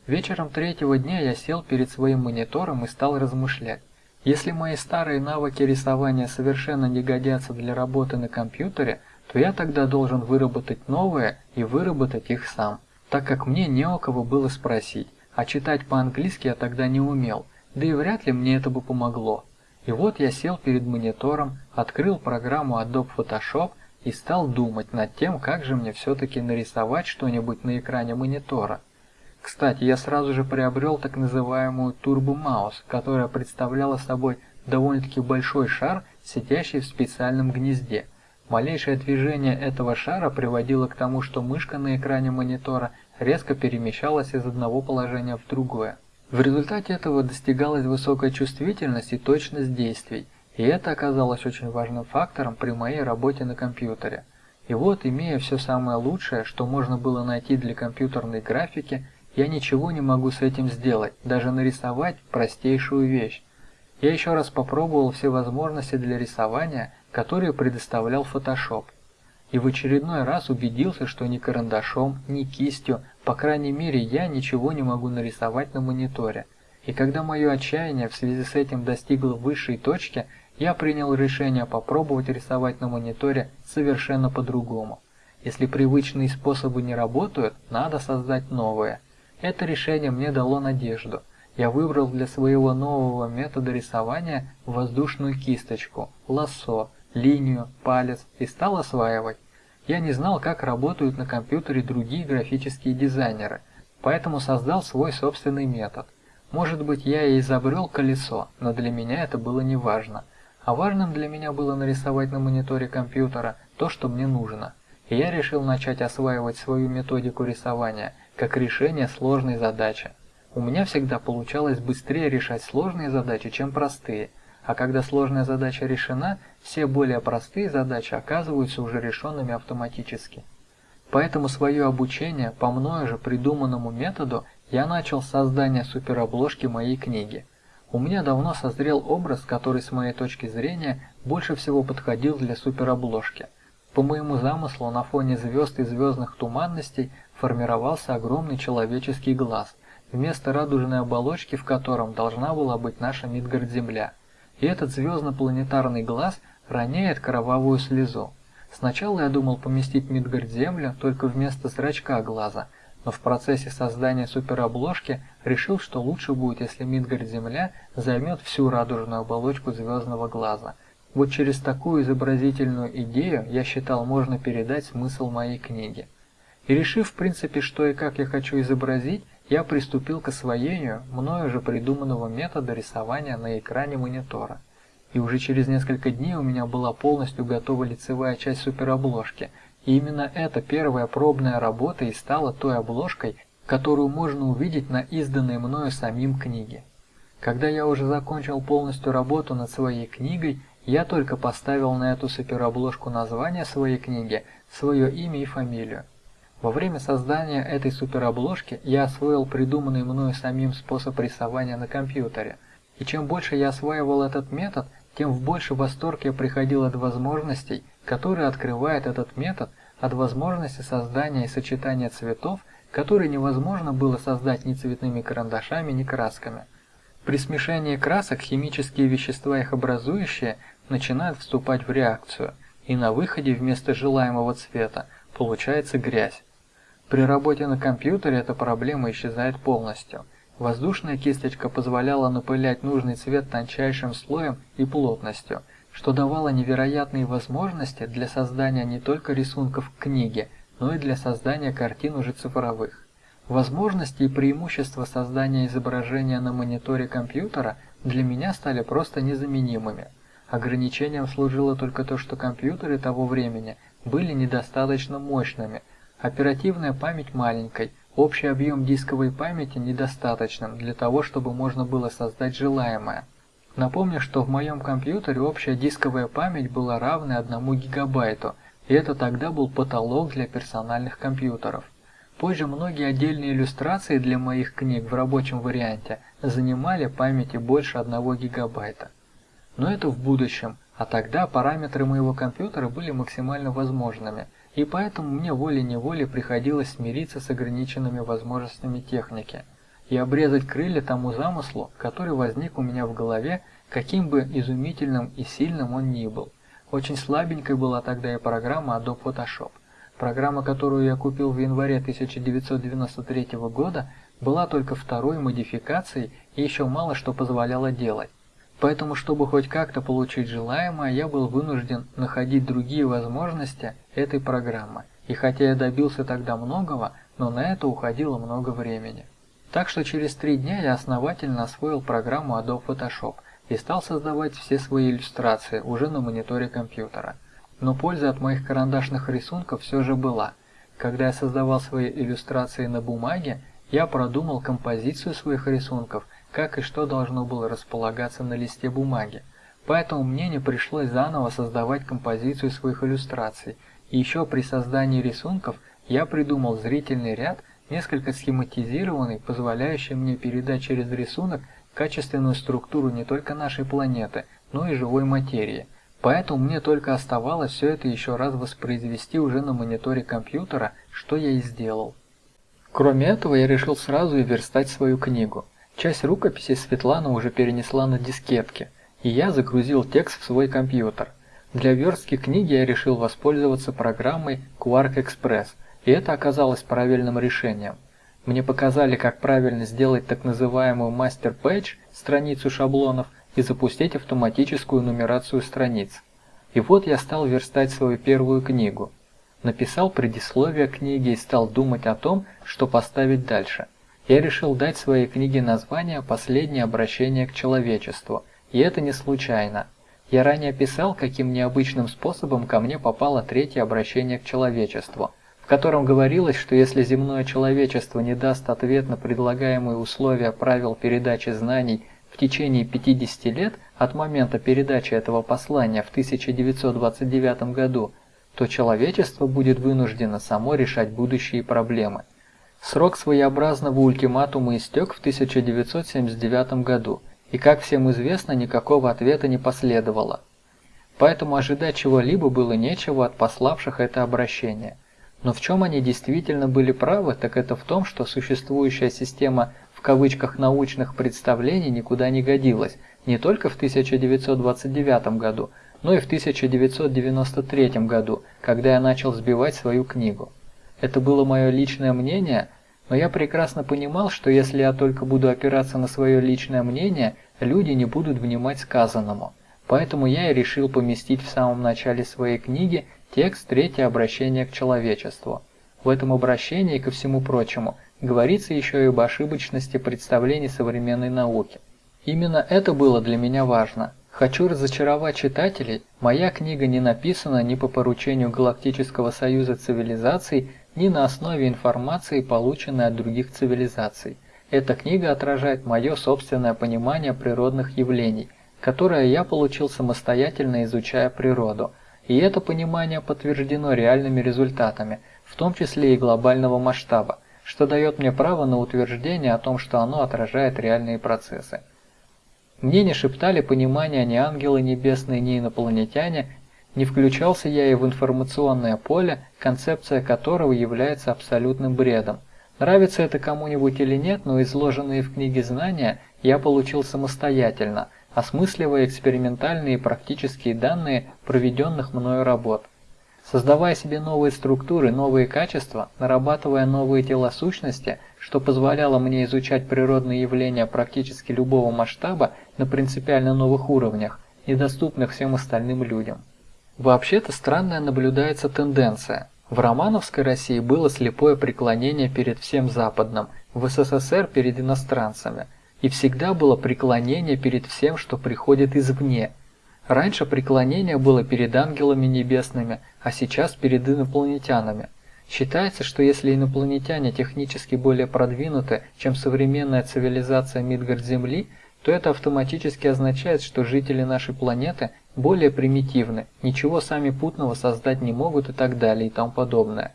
Вечером третьего дня я сел перед своим монитором и стал размышлять. Если мои старые навыки рисования совершенно не годятся для работы на компьютере, то я тогда должен выработать новые и выработать их сам, так как мне не у кого было спросить, а читать по-английски я тогда не умел, да и вряд ли мне это бы помогло. И вот я сел перед монитором, открыл программу Adobe Photoshop и стал думать над тем, как же мне все-таки нарисовать что-нибудь на экране монитора. Кстати, я сразу же приобрел так называемую Turbo Mouse, которая представляла собой довольно-таки большой шар, сидящий в специальном гнезде. Малейшее движение этого шара приводило к тому, что мышка на экране монитора резко перемещалась из одного положения в другое. В результате этого достигалась высокая чувствительность и точность действий, и это оказалось очень важным фактором при моей работе на компьютере. И вот, имея все самое лучшее, что можно было найти для компьютерной графики, я ничего не могу с этим сделать, даже нарисовать простейшую вещь. Я еще раз попробовал все возможности для рисования, которые предоставлял Photoshop и в очередной раз убедился, что ни карандашом, ни кистью, по крайней мере я ничего не могу нарисовать на мониторе. И когда мое отчаяние в связи с этим достигло высшей точки, я принял решение попробовать рисовать на мониторе совершенно по-другому. Если привычные способы не работают, надо создать новые. Это решение мне дало надежду. я выбрал для своего нового метода рисования воздушную кисточку, лассо, линию, палец и стал осваивать. Я не знал, как работают на компьютере другие графические дизайнеры, поэтому создал свой собственный метод. Может быть, я и изобрел колесо, но для меня это было не важно. А важным для меня было нарисовать на мониторе компьютера то, что мне нужно. И я решил начать осваивать свою методику рисования как решение сложной задачи. У меня всегда получалось быстрее решать сложные задачи, чем простые, а когда сложная задача решена, все более простые задачи оказываются уже решенными автоматически. Поэтому свое обучение по мною же придуманному методу я начал с создания суперобложки моей книги. У меня давно созрел образ, который с моей точки зрения больше всего подходил для суперобложки. По моему замыслу на фоне звезд и звездных туманностей формировался огромный человеческий глаз – вместо радужной оболочки в котором должна была быть наша Мидгард-Земля. И этот звездно-планетарный глаз роняет кровавую слезу. Сначала я думал поместить Мидгард-Землю только вместо зрачка глаза, но в процессе создания суперобложки решил, что лучше будет, если Мидгард-Земля займет всю радужную оболочку звездного глаза. Вот через такую изобразительную идею я считал можно передать смысл моей книги. И решив в принципе, что и как я хочу изобразить, я приступил к освоению мною же придуманного метода рисования на экране монитора. И уже через несколько дней у меня была полностью готова лицевая часть суперобложки, и именно эта первая пробная работа и стала той обложкой, которую можно увидеть на изданной мною самим книге. Когда я уже закончил полностью работу над своей книгой, я только поставил на эту суперобложку название своей книги, свое имя и фамилию. Во время создания этой суперобложки я освоил придуманный мною самим способ рисования на компьютере. И чем больше я осваивал этот метод, тем в больший восторг я приходил от возможностей, которые открывает этот метод, от возможности создания и сочетания цветов, которые невозможно было создать ни цветными карандашами, ни красками. При смешении красок химические вещества, их образующие, начинают вступать в реакцию, и на выходе вместо желаемого цвета получается грязь. При работе на компьютере эта проблема исчезает полностью. Воздушная кисточка позволяла напылять нужный цвет тончайшим слоем и плотностью, что давало невероятные возможности для создания не только рисунков к книге, но и для создания картин уже цифровых. Возможности и преимущества создания изображения на мониторе компьютера для меня стали просто незаменимыми. Ограничением служило только то, что компьютеры того времени были недостаточно мощными – Оперативная память маленькой, общий объем дисковой памяти недостаточным для того, чтобы можно было создать желаемое. Напомню, что в моем компьютере общая дисковая память была равна 1 гигабайту, и это тогда был потолок для персональных компьютеров. Позже многие отдельные иллюстрации для моих книг в рабочем варианте занимали памяти больше 1 гигабайта. Но это в будущем, а тогда параметры моего компьютера были максимально возможными – и поэтому мне волей-неволей приходилось смириться с ограниченными возможностями техники и обрезать крылья тому замыслу, который возник у меня в голове, каким бы изумительным и сильным он ни был. Очень слабенькой была тогда и программа Adobe Photoshop. Программа, которую я купил в январе 1993 года, была только второй модификацией и еще мало что позволяла делать. Поэтому, чтобы хоть как-то получить желаемое, я был вынужден находить другие возможности этой программы. И хотя я добился тогда многого, но на это уходило много времени. Так что через три дня я основательно освоил программу Adobe Photoshop и стал создавать все свои иллюстрации уже на мониторе компьютера. Но польза от моих карандашных рисунков все же была. Когда я создавал свои иллюстрации на бумаге, я продумал композицию своих рисунков как и что должно было располагаться на листе бумаги. Поэтому мне не пришлось заново создавать композицию своих иллюстраций. И еще при создании рисунков я придумал зрительный ряд, несколько схематизированный, позволяющий мне передать через рисунок качественную структуру не только нашей планеты, но и живой материи. Поэтому мне только оставалось все это еще раз воспроизвести уже на мониторе компьютера, что я и сделал. Кроме этого, я решил сразу и верстать свою книгу. Часть рукописи Светлана уже перенесла на дискетки, и я загрузил текст в свой компьютер. Для верстки книги я решил воспользоваться программой Quark Express, и это оказалось правильным решением. Мне показали, как правильно сделать так называемую мастер-пэдж, страницу шаблонов, и запустить автоматическую нумерацию страниц. И вот я стал верстать свою первую книгу. Написал предисловие книги и стал думать о том, что поставить дальше. Я решил дать своей книге название «Последнее обращение к человечеству», и это не случайно. Я ранее писал, каким необычным способом ко мне попало третье обращение к человечеству, в котором говорилось, что если земное человечество не даст ответ на предлагаемые условия правил передачи знаний в течение 50 лет от момента передачи этого послания в 1929 году, то человечество будет вынуждено само решать будущие проблемы. Срок своеобразного ультиматума истек в 1979 году – и, как всем известно, никакого ответа не последовало. Поэтому ожидать чего-либо было нечего от пославших это обращение. Но в чем они действительно были правы, так это в том, что существующая система в кавычках научных представлений никуда не годилась, не только в 1929 году, но и в 1993 году, когда я начал сбивать свою книгу. Это было мое личное мнение – но я прекрасно понимал, что если я только буду опираться на свое личное мнение, люди не будут внимать сказанному. Поэтому я и решил поместить в самом начале своей книги текст «Третье обращение к человечеству». В этом обращении, ко всему прочему, говорится еще и об ошибочности представлений современной науки. Именно это было для меня важно. Хочу разочаровать читателей, моя книга не написана ни по поручению Галактического союза цивилизаций, ни на основе информации, полученной от других цивилизаций. Эта книга отражает мое собственное понимание природных явлений, которое я получил самостоятельно изучая природу, и это понимание подтверждено реальными результатами, в том числе и глобального масштаба, что дает мне право на утверждение о том, что оно отражает реальные процессы. Мне не шептали понимания ни ангелы небесные, ни инопланетяне, не включался я и в информационное поле, концепция которого является абсолютным бредом. Нравится это кому-нибудь или нет, но изложенные в книге знания я получил самостоятельно, осмысливая экспериментальные и практические данные проведенных мною работ. Создавая себе новые структуры, новые качества, нарабатывая новые тела сущности, что позволяло мне изучать природные явления практически любого масштаба на принципиально новых уровнях, недоступных всем остальным людям. Вообще-то странная наблюдается тенденция. В романовской России было слепое преклонение перед всем западным, в СССР перед иностранцами, и всегда было преклонение перед всем, что приходит извне. Раньше преклонение было перед ангелами небесными, а сейчас перед инопланетянами. Считается, что если инопланетяне технически более продвинуты, чем современная цивилизация Мидгард-Земли, то это автоматически означает, что жители нашей планеты более примитивны, ничего сами путного создать не могут и так далее и тому подобное.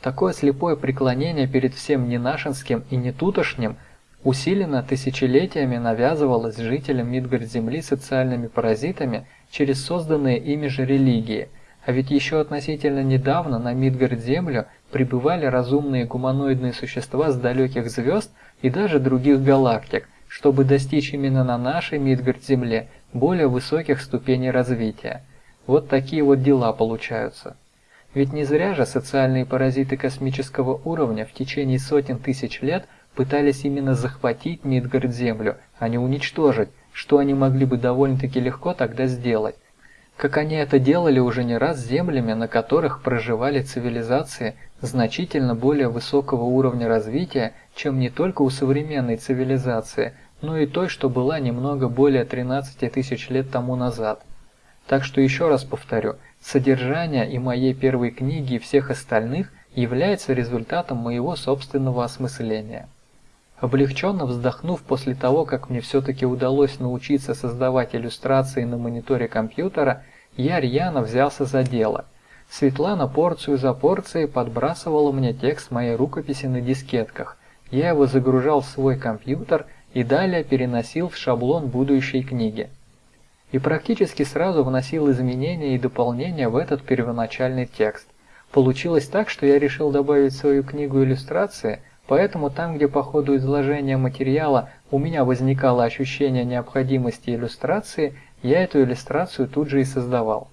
Такое слепое преклонение перед всем ненашинским и нетутошним усиленно тысячелетиями навязывалось жителям Мидгард-Земли социальными паразитами через созданные ими же религии, а ведь еще относительно недавно на Мидгард-Землю прибывали разумные гуманоидные существа с далеких звезд и даже других галактик, чтобы достичь именно на нашей Мидгард-Земле более высоких ступеней развития. Вот такие вот дела получаются. Ведь не зря же социальные паразиты космического уровня в течение сотен тысяч лет пытались именно захватить Мидгард-Землю, а не уничтожить, что они могли бы довольно-таки легко тогда сделать. Как они это делали уже не раз с землями, на которых проживали цивилизации значительно более высокого уровня развития, чем не только у современной цивилизации, но и той, что была немного более 13 тысяч лет тому назад. Так что еще раз повторю, содержание и моей первой книги и всех остальных является результатом моего собственного осмысления. Облегченно вздохнув после того, как мне все-таки удалось научиться создавать иллюстрации на мониторе компьютера, я рьяно взялся за дело. Светлана порцию за порцией подбрасывала мне текст моей рукописи на дискетках. Я его загружал в свой компьютер и далее переносил в шаблон будущей книги. И практически сразу вносил изменения и дополнения в этот первоначальный текст. Получилось так, что я решил добавить в свою книгу иллюстрации, поэтому там, где по ходу изложения материала у меня возникало ощущение необходимости иллюстрации, я эту иллюстрацию тут же и создавал.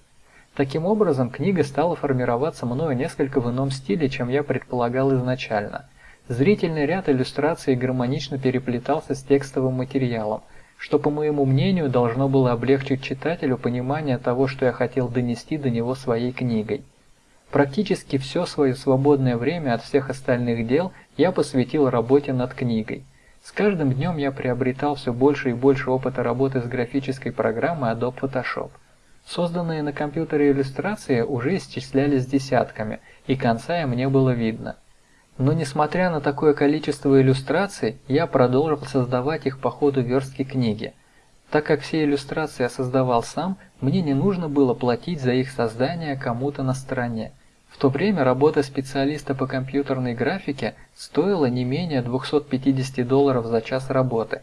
Таким образом, книга стала формироваться мною несколько в ином стиле, чем я предполагал изначально – Зрительный ряд иллюстраций гармонично переплетался с текстовым материалом, что, по моему мнению, должно было облегчить читателю понимание того, что я хотел донести до него своей книгой. Практически все свое свободное время от всех остальных дел я посвятил работе над книгой. С каждым днем я приобретал все больше и больше опыта работы с графической программой Adobe Photoshop. Созданные на компьютере иллюстрации уже исчислялись десятками, и конца им не было видно. Но несмотря на такое количество иллюстраций, я продолжил создавать их по ходу верстки книги. Так как все иллюстрации я создавал сам, мне не нужно было платить за их создание кому-то на стороне. В то время работа специалиста по компьютерной графике стоила не менее 250 долларов за час работы,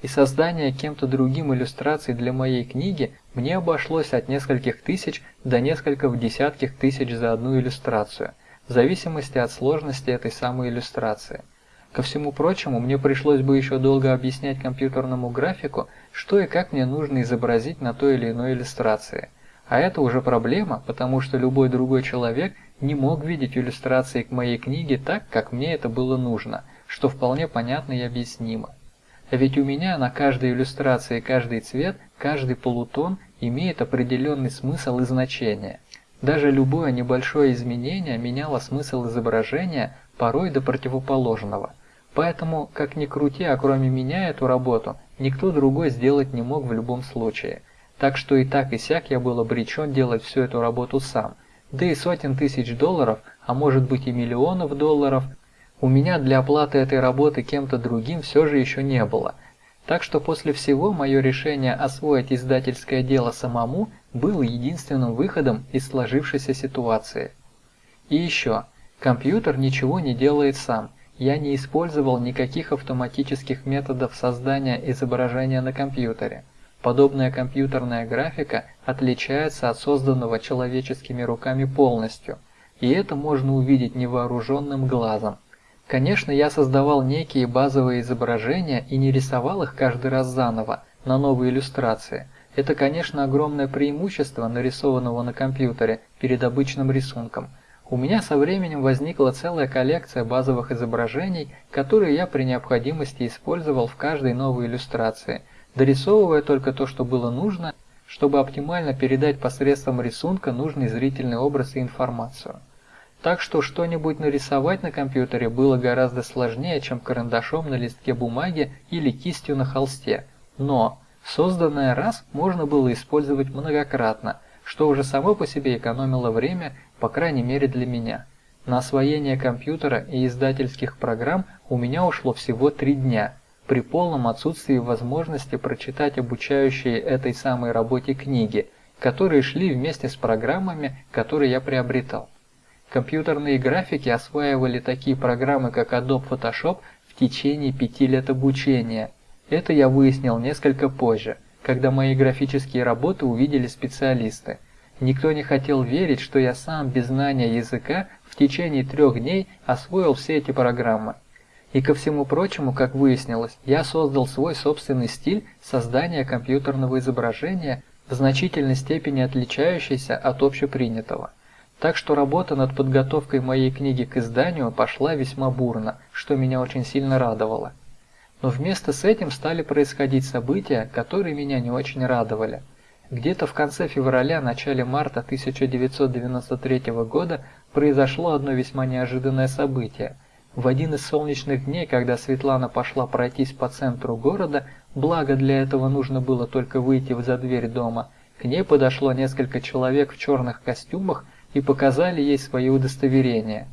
и создание кем-то другим иллюстраций для моей книги мне обошлось от нескольких тысяч до нескольких десятков тысяч за одну иллюстрацию, в зависимости от сложности этой самой иллюстрации. Ко всему прочему, мне пришлось бы еще долго объяснять компьютерному графику, что и как мне нужно изобразить на той или иной иллюстрации. А это уже проблема, потому что любой другой человек не мог видеть иллюстрации к моей книге так, как мне это было нужно, что вполне понятно и объяснимо. Ведь у меня на каждой иллюстрации каждый цвет, каждый полутон имеет определенный смысл и значение. Даже любое небольшое изменение меняло смысл изображения порой до противоположного. Поэтому, как ни крути, а кроме меня эту работу, никто другой сделать не мог в любом случае. Так что и так и сяк я был обречен делать всю эту работу сам. Да и сотен тысяч долларов, а может быть и миллионов долларов, у меня для оплаты этой работы кем-то другим все же еще не было. Так что после всего мое решение освоить издательское дело самому было единственным выходом из сложившейся ситуации. И еще, компьютер ничего не делает сам. Я не использовал никаких автоматических методов создания изображения на компьютере. Подобная компьютерная графика отличается от созданного человеческими руками полностью, и это можно увидеть невооруженным глазом. Конечно, я создавал некие базовые изображения и не рисовал их каждый раз заново, на новые иллюстрации. Это, конечно, огромное преимущество нарисованного на компьютере перед обычным рисунком. У меня со временем возникла целая коллекция базовых изображений, которые я при необходимости использовал в каждой новой иллюстрации – дорисовывая только то, что было нужно, чтобы оптимально передать посредством рисунка нужный зрительный образ и информацию. Так что что-нибудь нарисовать на компьютере было гораздо сложнее, чем карандашом на листке бумаги или кистью на холсте. Но созданное раз можно было использовать многократно, что уже само по себе экономило время, по крайней мере для меня. На освоение компьютера и издательских программ у меня ушло всего три дня – при полном отсутствии возможности прочитать обучающие этой самой работе книги, которые шли вместе с программами, которые я приобретал. Компьютерные графики осваивали такие программы, как Adobe Photoshop в течение пяти лет обучения. Это я выяснил несколько позже, когда мои графические работы увидели специалисты. Никто не хотел верить, что я сам без знания языка в течение трех дней освоил все эти программы. И ко всему прочему, как выяснилось, я создал свой собственный стиль создания компьютерного изображения, в значительной степени отличающийся от общепринятого. Так что работа над подготовкой моей книги к изданию пошла весьма бурно, что меня очень сильно радовало. Но вместо с этим стали происходить события, которые меня не очень радовали. Где-то в конце февраля-начале марта 1993 года произошло одно весьма неожиданное событие – в один из солнечных дней, когда Светлана пошла пройтись по центру города, благо для этого нужно было только выйти за дверь дома, к ней подошло несколько человек в черных костюмах и показали ей свои удостоверения.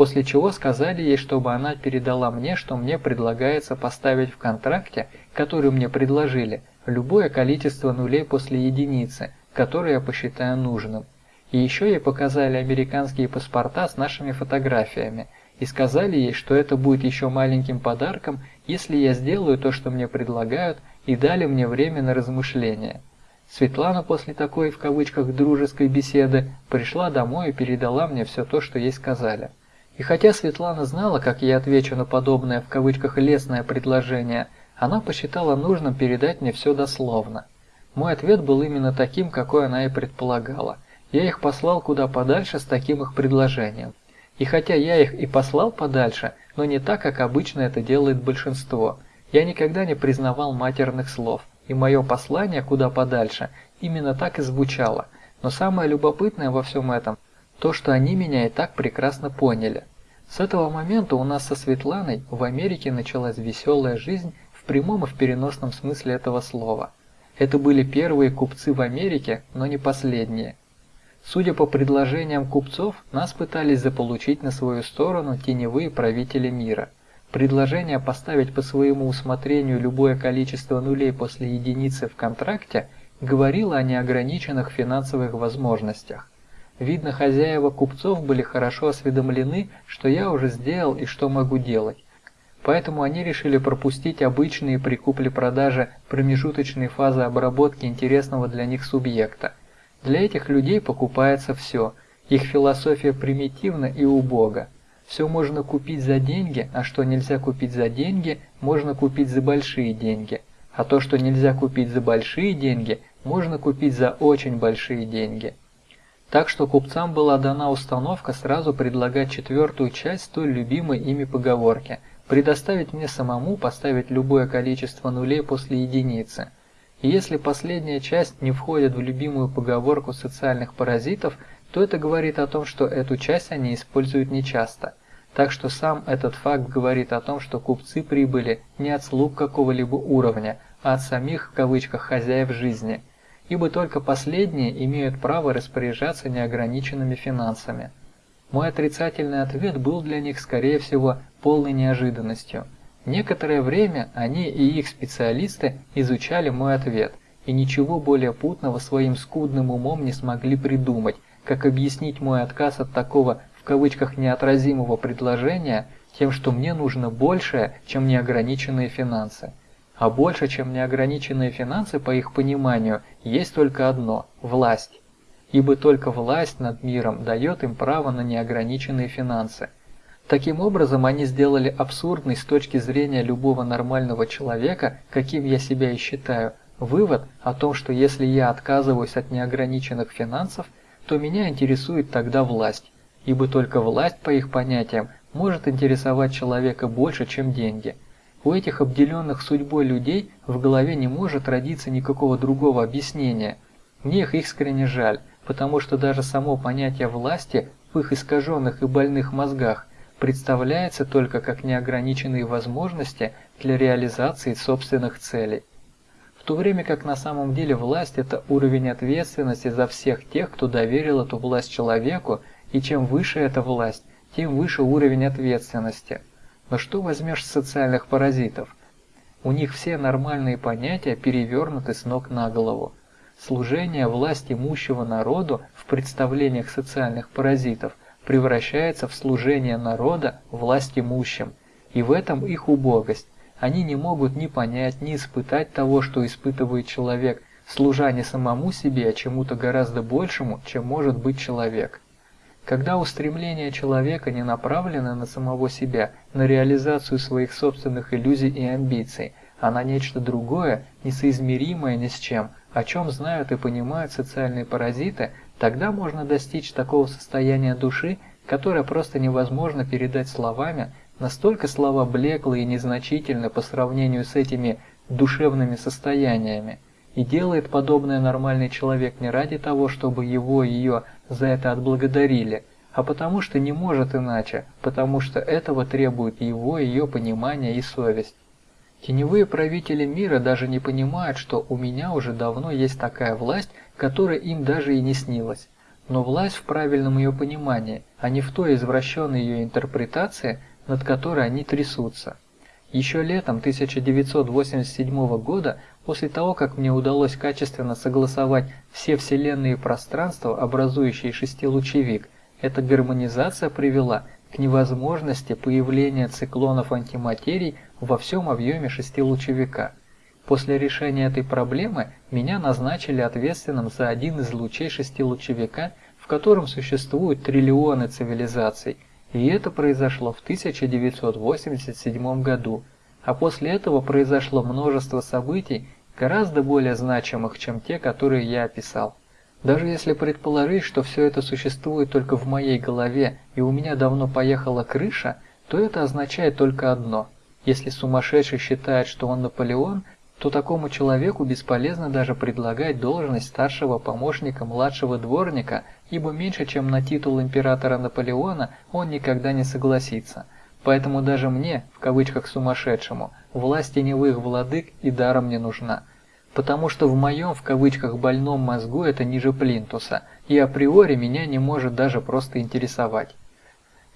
После чего сказали ей, чтобы она передала мне, что мне предлагается поставить в контракте, который мне предложили, любое количество нулей после единицы, которое я посчитаю нужным. И еще ей показали американские паспорта с нашими фотографиями – и сказали ей, что это будет еще маленьким подарком, если я сделаю то, что мне предлагают, и дали мне время на размышления. Светлана после такой, в кавычках, дружеской беседы пришла домой и передала мне все то, что ей сказали. И хотя Светлана знала, как я отвечу на подобное, в кавычках, лестное предложение, она посчитала нужным передать мне все дословно. Мой ответ был именно таким, какой она и предполагала. Я их послал куда подальше с таким их предложением. И хотя я их и послал подальше, но не так, как обычно это делает большинство. Я никогда не признавал матерных слов, и мое послание куда подальше именно так и звучало. Но самое любопытное во всем этом – то, что они меня и так прекрасно поняли. С этого момента у нас со Светланой в Америке началась веселая жизнь в прямом и в переносном смысле этого слова. Это были первые купцы в Америке, но не последние. Судя по предложениям купцов, нас пытались заполучить на свою сторону теневые правители мира. Предложение поставить по своему усмотрению любое количество нулей после единицы в контракте говорило о неограниченных финансовых возможностях. Видно, хозяева купцов были хорошо осведомлены, что я уже сделал и что могу делать. Поэтому они решили пропустить обычные при купле-продаже промежуточные фазы обработки интересного для них субъекта – для этих людей покупается все. Их философия примитивна и убога. Все можно купить за деньги, а что нельзя купить за деньги, можно купить за большие деньги. А то, что нельзя купить за большие деньги, можно купить за очень большие деньги. Так что купцам была дана установка сразу предлагать четвертую часть той любимой ими поговорки – предоставить мне самому поставить любое количество нулей после единицы – и если последняя часть не входит в любимую поговорку социальных паразитов, то это говорит о том, что эту часть они используют нечасто. Так что сам этот факт говорит о том, что купцы прибыли не от слуг какого-либо уровня, а от самих в кавычках хозяев жизни, ибо только последние имеют право распоряжаться неограниченными финансами. Мой отрицательный ответ был для них, скорее всего, полной неожиданностью – Некоторое время они и их специалисты изучали мой ответ, и ничего более путного своим скудным умом не смогли придумать, как объяснить мой отказ от такого в кавычках неотразимого предложения тем, что мне нужно большее, чем неограниченные финансы. А больше, чем неограниченные финансы, по их пониманию, есть только одно – власть. Ибо только власть над миром дает им право на неограниченные финансы – Таким образом, они сделали абсурдный с точки зрения любого нормального человека, каким я себя и считаю, вывод о том, что если я отказываюсь от неограниченных финансов, то меня интересует тогда власть, ибо только власть, по их понятиям, может интересовать человека больше, чем деньги. У этих обделенных судьбой людей в голове не может родиться никакого другого объяснения. Мне их искренне жаль, потому что даже само понятие власти в их искаженных и больных мозгах представляется только как неограниченные возможности для реализации собственных целей. В то время как на самом деле власть – это уровень ответственности за всех тех, кто доверил эту власть человеку, и чем выше эта власть, тем выше уровень ответственности. Но что возьмешь с социальных паразитов? У них все нормальные понятия перевернуты с ног на голову. Служение власть имущего народу в представлениях социальных паразитов – превращается в служение народа власть имущим, и в этом их убогость. Они не могут ни понять, ни испытать того, что испытывает человек, служа не самому себе, а чему-то гораздо большему, чем может быть человек. Когда устремления человека не направлены на самого себя, на реализацию своих собственных иллюзий и амбиций, а на нечто другое, несоизмеримое ни с чем, о чем знают и понимают социальные паразиты, Тогда можно достичь такого состояния души, которое просто невозможно передать словами, настолько слова блеклы и незначительны по сравнению с этими душевными состояниями. И делает подобное нормальный человек не ради того, чтобы его и ее за это отблагодарили, а потому что не может иначе, потому что этого требует его и ее понимание и совесть. Теневые правители мира даже не понимают, что у меня уже давно есть такая власть, которая им даже и не снилась. Но власть в правильном ее понимании, а не в той извращенной ее интерпретации, над которой они трясутся. Еще летом 1987 года, после того, как мне удалось качественно согласовать все вселенные пространства, образующие шестилучевик, эта гармонизация привела к невозможности появления циклонов антиматерий во всем объеме шестилучевика. После решения этой проблемы меня назначили ответственным за один из лучей шестилучевика, в котором существуют триллионы цивилизаций, и это произошло в 1987 году, а после этого произошло множество событий, гораздо более значимых, чем те, которые я описал. Даже если предположить, что все это существует только в моей голове и у меня давно поехала крыша – то это означает только одно. Если сумасшедший считает, что он Наполеон, то такому человеку бесполезно даже предлагать должность старшего помощника младшего дворника, ибо меньше, чем на титул императора Наполеона, он никогда не согласится. Поэтому даже мне, в кавычках сумасшедшему, власть теневых владык и даром не нужна. Потому что в моем, в кавычках, больном мозгу это ниже плинтуса, и априори меня не может даже просто интересовать.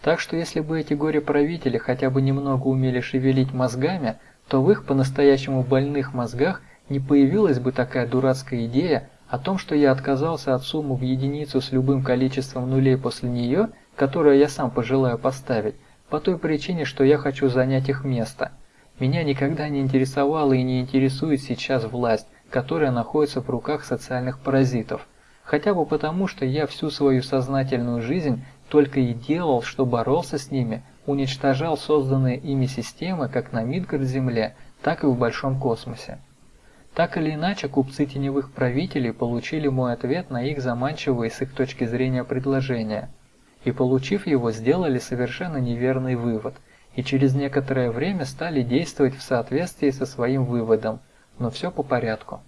Так что если бы эти горе-правители хотя бы немного умели шевелить мозгами, то в их по-настоящему больных мозгах не появилась бы такая дурацкая идея о том, что я отказался от суммы в единицу с любым количеством нулей после нее, которую я сам пожелаю поставить, по той причине, что я хочу занять их место. Меня никогда не интересовала и не интересует сейчас власть, которая находится в руках социальных паразитов. Хотя бы потому, что я всю свою сознательную жизнь только и делал, что боролся с ними, уничтожал созданные ими системы как на Мидгард-Земле, так и в большом космосе. Так или иначе, купцы теневых правителей получили мой ответ на их заманчивые с их точки зрения предложения. И получив его, сделали совершенно неверный вывод, и через некоторое время стали действовать в соответствии со своим выводом, но все по порядку.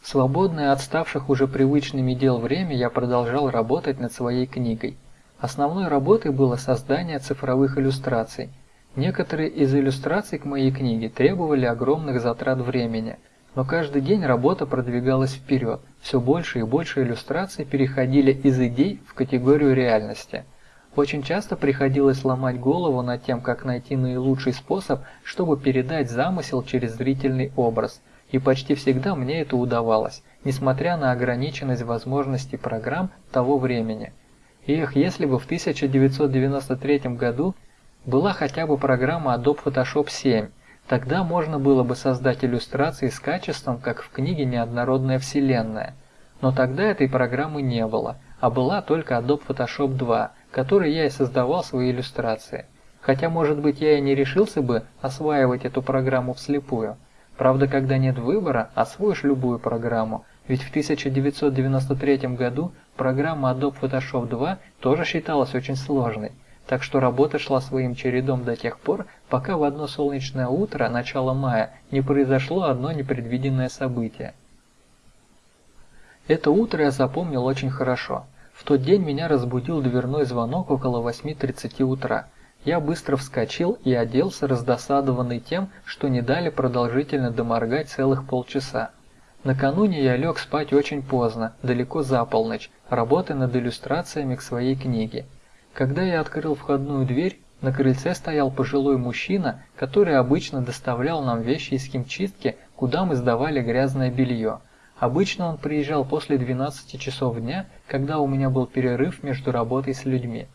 В свободное от ставших уже привычными дел время я продолжал работать над своей книгой – Основной работой было создание цифровых иллюстраций. Некоторые из иллюстраций к моей книге требовали огромных затрат времени, но каждый день работа продвигалась вперед, все больше и больше иллюстраций переходили из идей в категорию реальности. Очень часто приходилось ломать голову над тем, как найти наилучший способ, чтобы передать замысел через зрительный образ, и почти всегда мне это удавалось, несмотря на ограниченность возможностей программ того времени – Эх, если бы в 1993 году была хотя бы программа Adobe Photoshop 7, тогда можно было бы создать иллюстрации с качеством, как в книге «Неоднородная вселенная». Но тогда этой программы не было, а была только Adobe Photoshop 2, которой я и создавал свои иллюстрации. Хотя, может быть, я и не решился бы осваивать эту программу вслепую. Правда, когда нет выбора, освоишь любую программу, ведь в 1993 году программа Adobe Photoshop 2 тоже считалась очень сложной, так что работа шла своим чередом до тех пор, пока в одно солнечное утро, начало мая, не произошло одно непредвиденное событие. Это утро я запомнил очень хорошо. В тот день меня разбудил дверной звонок около 8.30 утра. Я быстро вскочил и оделся, раздосадованный тем, что не дали продолжительно доморгать целых полчаса. Накануне я лег спать очень поздно, далеко за полночь, работая над иллюстрациями к своей книге. Когда я открыл входную дверь, на крыльце стоял пожилой мужчина, который обычно доставлял нам вещи из химчистки, куда мы сдавали грязное белье. Обычно он приезжал после 12 часов дня, когда у меня был перерыв между работой с людьми.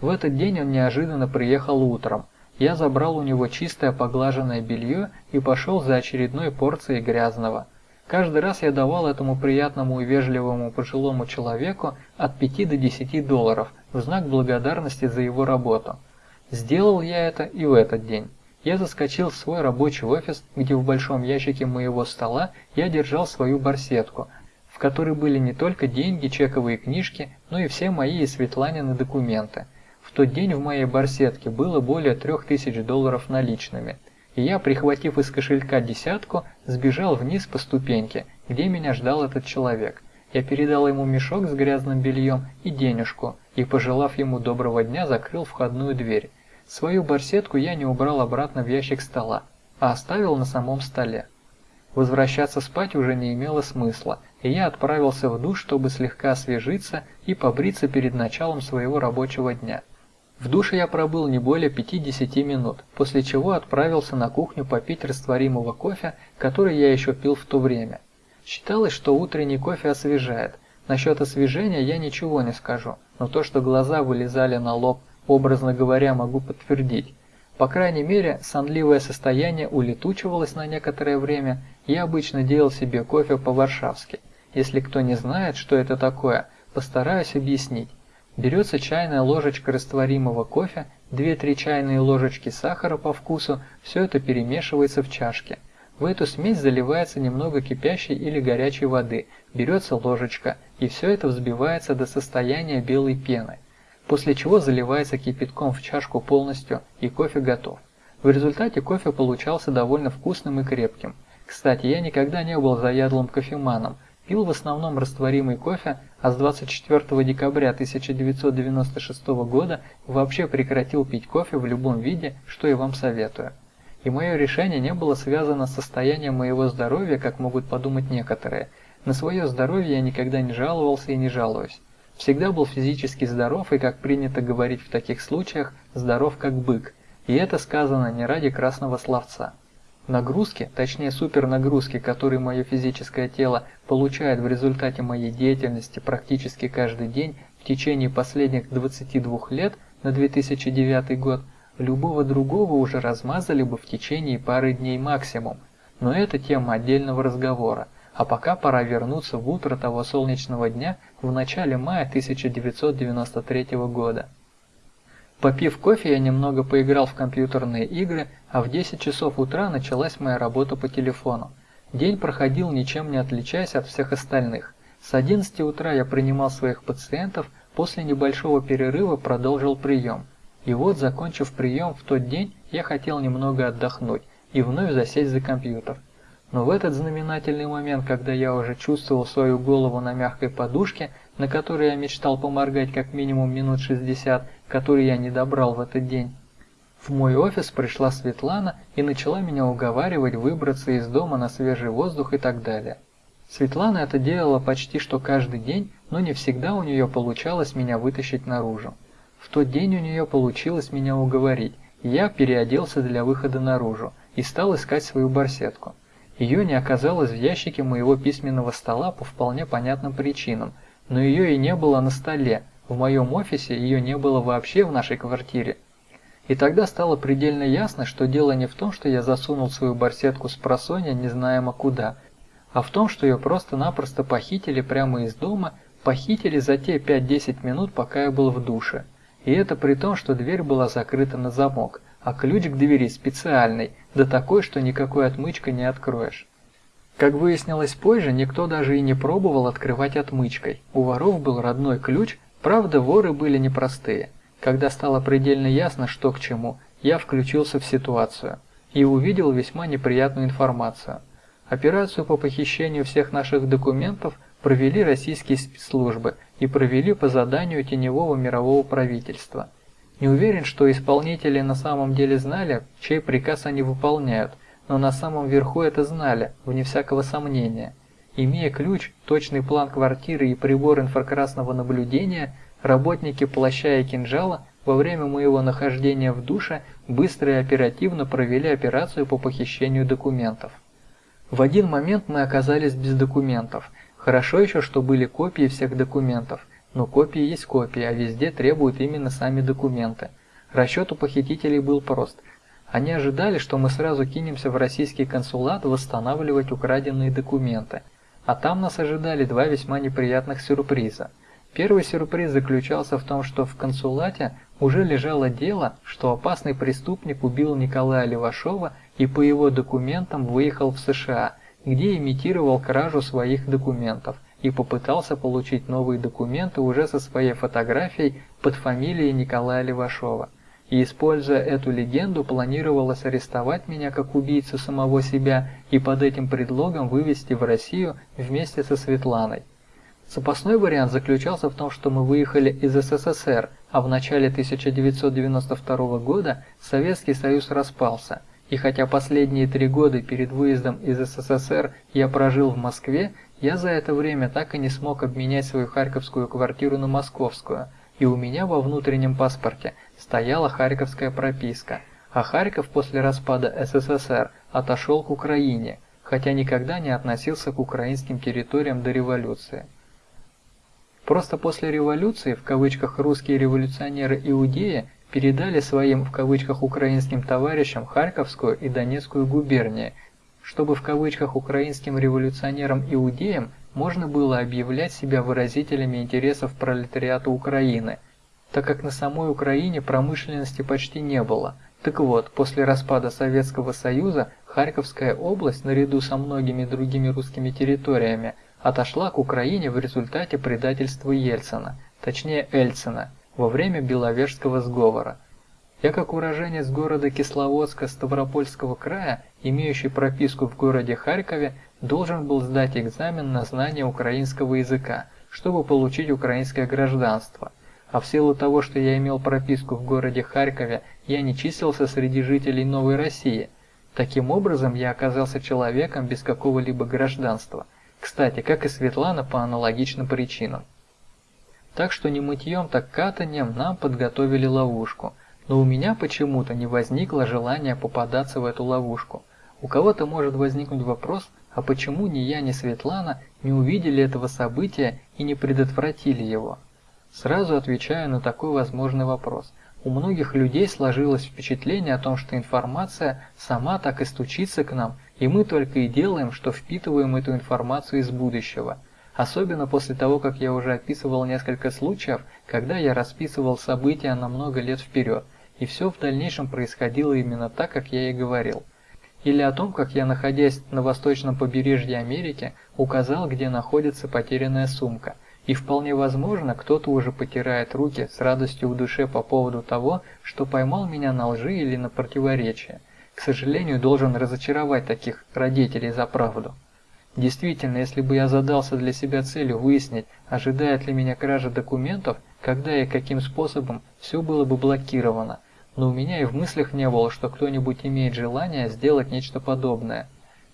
В этот день он неожиданно приехал утром. Я забрал у него чистое поглаженное белье и пошел за очередной порцией грязного. Каждый раз я давал этому приятному и вежливому пожилому человеку от 5 до 10 долларов в знак благодарности за его работу. Сделал я это и в этот день. Я заскочил в свой рабочий офис, где в большом ящике моего стола я держал свою барсетку, в которой были не только деньги, чековые книжки, но и все мои и Светланины документы. В тот день в моей барсетке было более 3000 долларов наличными – и я, прихватив из кошелька десятку, сбежал вниз по ступеньке, где меня ждал этот человек. Я передал ему мешок с грязным бельем и денежку, и, пожелав ему доброго дня, закрыл входную дверь. Свою барсетку я не убрал обратно в ящик стола, а оставил на самом столе. Возвращаться спать уже не имело смысла, и я отправился в душ, чтобы слегка освежиться и побриться перед началом своего рабочего дня. В душе я пробыл не более 50 минут, после чего отправился на кухню попить растворимого кофе, который я еще пил в то время. Считалось, что утренний кофе освежает. Насчет освежения я ничего не скажу, но то, что глаза вылезали на лоб, образно говоря, могу подтвердить. По крайней мере, сонливое состояние улетучивалось на некоторое время, я обычно делал себе кофе по-варшавски. Если кто не знает, что это такое, постараюсь объяснить. Берется чайная ложечка растворимого кофе, 2-3 чайные ложечки сахара по вкусу, все это перемешивается в чашке. В эту смесь заливается немного кипящей или горячей воды, берется ложечка, и все это взбивается до состояния белой пены. После чего заливается кипятком в чашку полностью и кофе готов. В результате кофе получался довольно вкусным и крепким. Кстати, я никогда не был заядлым кофеманом, пил в основном растворимый кофе, а с 24 декабря 1996 года вообще прекратил пить кофе в любом виде, что и вам советую. И мое решение не было связано с состоянием моего здоровья, как могут подумать некоторые. На свое здоровье я никогда не жаловался и не жалуюсь. Всегда был физически здоров и, как принято говорить в таких случаях, здоров как бык. И это сказано не ради красного словца. Нагрузки, точнее супернагрузки, которые мое физическое тело получает в результате моей деятельности практически каждый день в течение последних 22 лет на 2009 год, любого другого уже размазали бы в течение пары дней максимум. Но это тема отдельного разговора. А пока пора вернуться в утро того солнечного дня в начале мая 1993 года. Попив кофе, я немного поиграл в компьютерные игры, а в 10 часов утра началась моя работа по телефону. День проходил ничем не отличаясь от всех остальных. С 11 утра я принимал своих пациентов, после небольшого перерыва продолжил прием. И вот, закончив прием в тот день, я хотел немного отдохнуть и вновь засесть за компьютер. Но в этот знаменательный момент, когда я уже чувствовал свою голову на мягкой подушке, на которой я мечтал поморгать как минимум минут 60, которые я не добрал в этот день, в мой офис пришла Светлана и начала меня уговаривать выбраться из дома на свежий воздух и так далее. Светлана это делала почти что каждый день, но не всегда у нее получалось меня вытащить наружу. В тот день у нее получилось меня уговорить, я переоделся для выхода наружу и стал искать свою барсетку. Ее не оказалось в ящике моего письменного стола по вполне понятным причинам – но ее и не было на столе, в моем офисе ее не было вообще в нашей квартире. И тогда стало предельно ясно, что дело не в том, что я засунул свою барсетку с просонья незнаемо куда, а в том, что ее просто-напросто похитили прямо из дома, похитили за те 5-10 минут, пока я был в душе. И это при том, что дверь была закрыта на замок, а ключ к двери специальный, да такой, что никакой отмычкой не откроешь. Как выяснилось позже, никто даже и не пробовал открывать отмычкой. У воров был родной ключ, правда воры были непростые. Когда стало предельно ясно, что к чему, я включился в ситуацию и увидел весьма неприятную информацию. Операцию по похищению всех наших документов провели российские спецслужбы и провели по заданию теневого мирового правительства. Не уверен, что исполнители на самом деле знали, чей приказ они выполняют, но на самом верху это знали, вне всякого сомнения. Имея ключ, точный план квартиры и прибор инфракрасного наблюдения, работники плаща и кинжала во время моего нахождения в душе быстро и оперативно провели операцию по похищению документов. В один момент мы оказались без документов. Хорошо еще, что были копии всех документов. Но копии есть копии, а везде требуют именно сами документы. Расчет у похитителей был прост – они ожидали, что мы сразу кинемся в российский консулат восстанавливать украденные документы. А там нас ожидали два весьма неприятных сюрприза. Первый сюрприз заключался в том, что в консулате уже лежало дело, что опасный преступник убил Николая Левашова и по его документам выехал в США, где имитировал кражу своих документов и попытался получить новые документы уже со своей фотографией под фамилией Николая Левашова и, используя эту легенду, планировалось арестовать меня как убийцу самого себя и под этим предлогом вывести в Россию вместе со Светланой. Запасной вариант заключался в том, что мы выехали из СССР, а в начале 1992 года Советский Союз распался. И хотя последние три года перед выездом из СССР я прожил в Москве, я за это время так и не смог обменять свою харьковскую квартиру на московскую, и у меня во внутреннем паспорте стояла харьковская прописка, а Харьков после распада СССР отошел к Украине, хотя никогда не относился к украинским территориям до революции. Просто после революции, в кавычках русские революционеры-иудеи передали своим в кавычках украинским товарищам Харьковскую и Донецкую губернии, чтобы в кавычках украинским революционерам-иудеям можно было объявлять себя выразителями интересов пролетариата Украины – так как на самой Украине промышленности почти не было. Так вот, после распада Советского Союза Харьковская область, наряду со многими другими русскими территориями, отошла к Украине в результате предательства Ельцина, точнее Эльцина. Во время Беловежского сговора. Я как уроженец города Кисловодска Ставропольского края, имеющий прописку в городе Харькове, должен был сдать экзамен на знание украинского языка, чтобы получить украинское гражданство. А в силу того, что я имел прописку в городе Харькове, я не числился среди жителей Новой России. Таким образом, я оказался человеком без какого-либо гражданства. Кстати, как и Светлана по аналогичным причинам. Так что не мытьем, так катанием нам подготовили ловушку. Но у меня почему-то не возникло желания попадаться в эту ловушку. У кого-то может возникнуть вопрос, а почему ни я, ни Светлана не увидели этого события и не предотвратили его? Сразу отвечаю на такой возможный вопрос. У многих людей сложилось впечатление о том, что информация сама так и стучится к нам, и мы только и делаем, что впитываем эту информацию из будущего. Особенно после того, как я уже описывал несколько случаев, когда я расписывал события на много лет вперед, и все в дальнейшем происходило именно так, как я и говорил. Или о том, как я, находясь на восточном побережье Америки, указал, где находится потерянная сумка. И вполне возможно, кто-то уже потирает руки с радостью в душе по поводу того, что поймал меня на лжи или на противоречие. К сожалению, должен разочаровать таких родителей за правду. Действительно, если бы я задался для себя целью выяснить, ожидает ли меня кража документов, когда и каким способом, все было бы блокировано – но у меня и в мыслях не было, что кто-нибудь имеет желание сделать нечто подобное.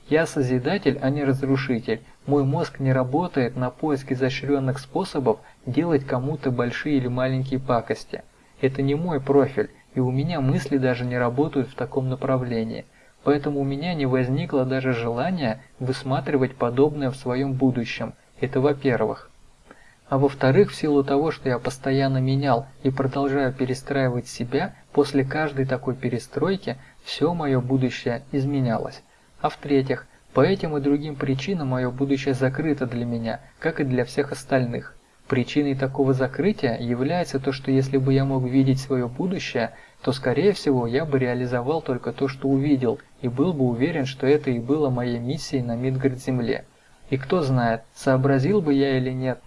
Я созидатель, а не разрушитель. Мой мозг не работает на поиск изощренных способов делать кому-то большие или маленькие пакости. Это не мой профиль, и у меня мысли даже не работают в таком направлении. Поэтому у меня не возникло даже желания высматривать подобное в своем будущем. Это во-первых. А во-вторых, в силу того, что я постоянно менял и продолжаю перестраивать себя, после каждой такой перестройки все мое будущее изменялось. А в-третьих, по этим и другим причинам мое будущее закрыто для меня, как и для всех остальных. Причиной такого закрытия является то, что если бы я мог видеть свое будущее, то скорее всего я бы реализовал только то, что увидел, и был бы уверен, что это и было моей миссией на Мидгард-Земле. И кто знает, сообразил бы я или нет,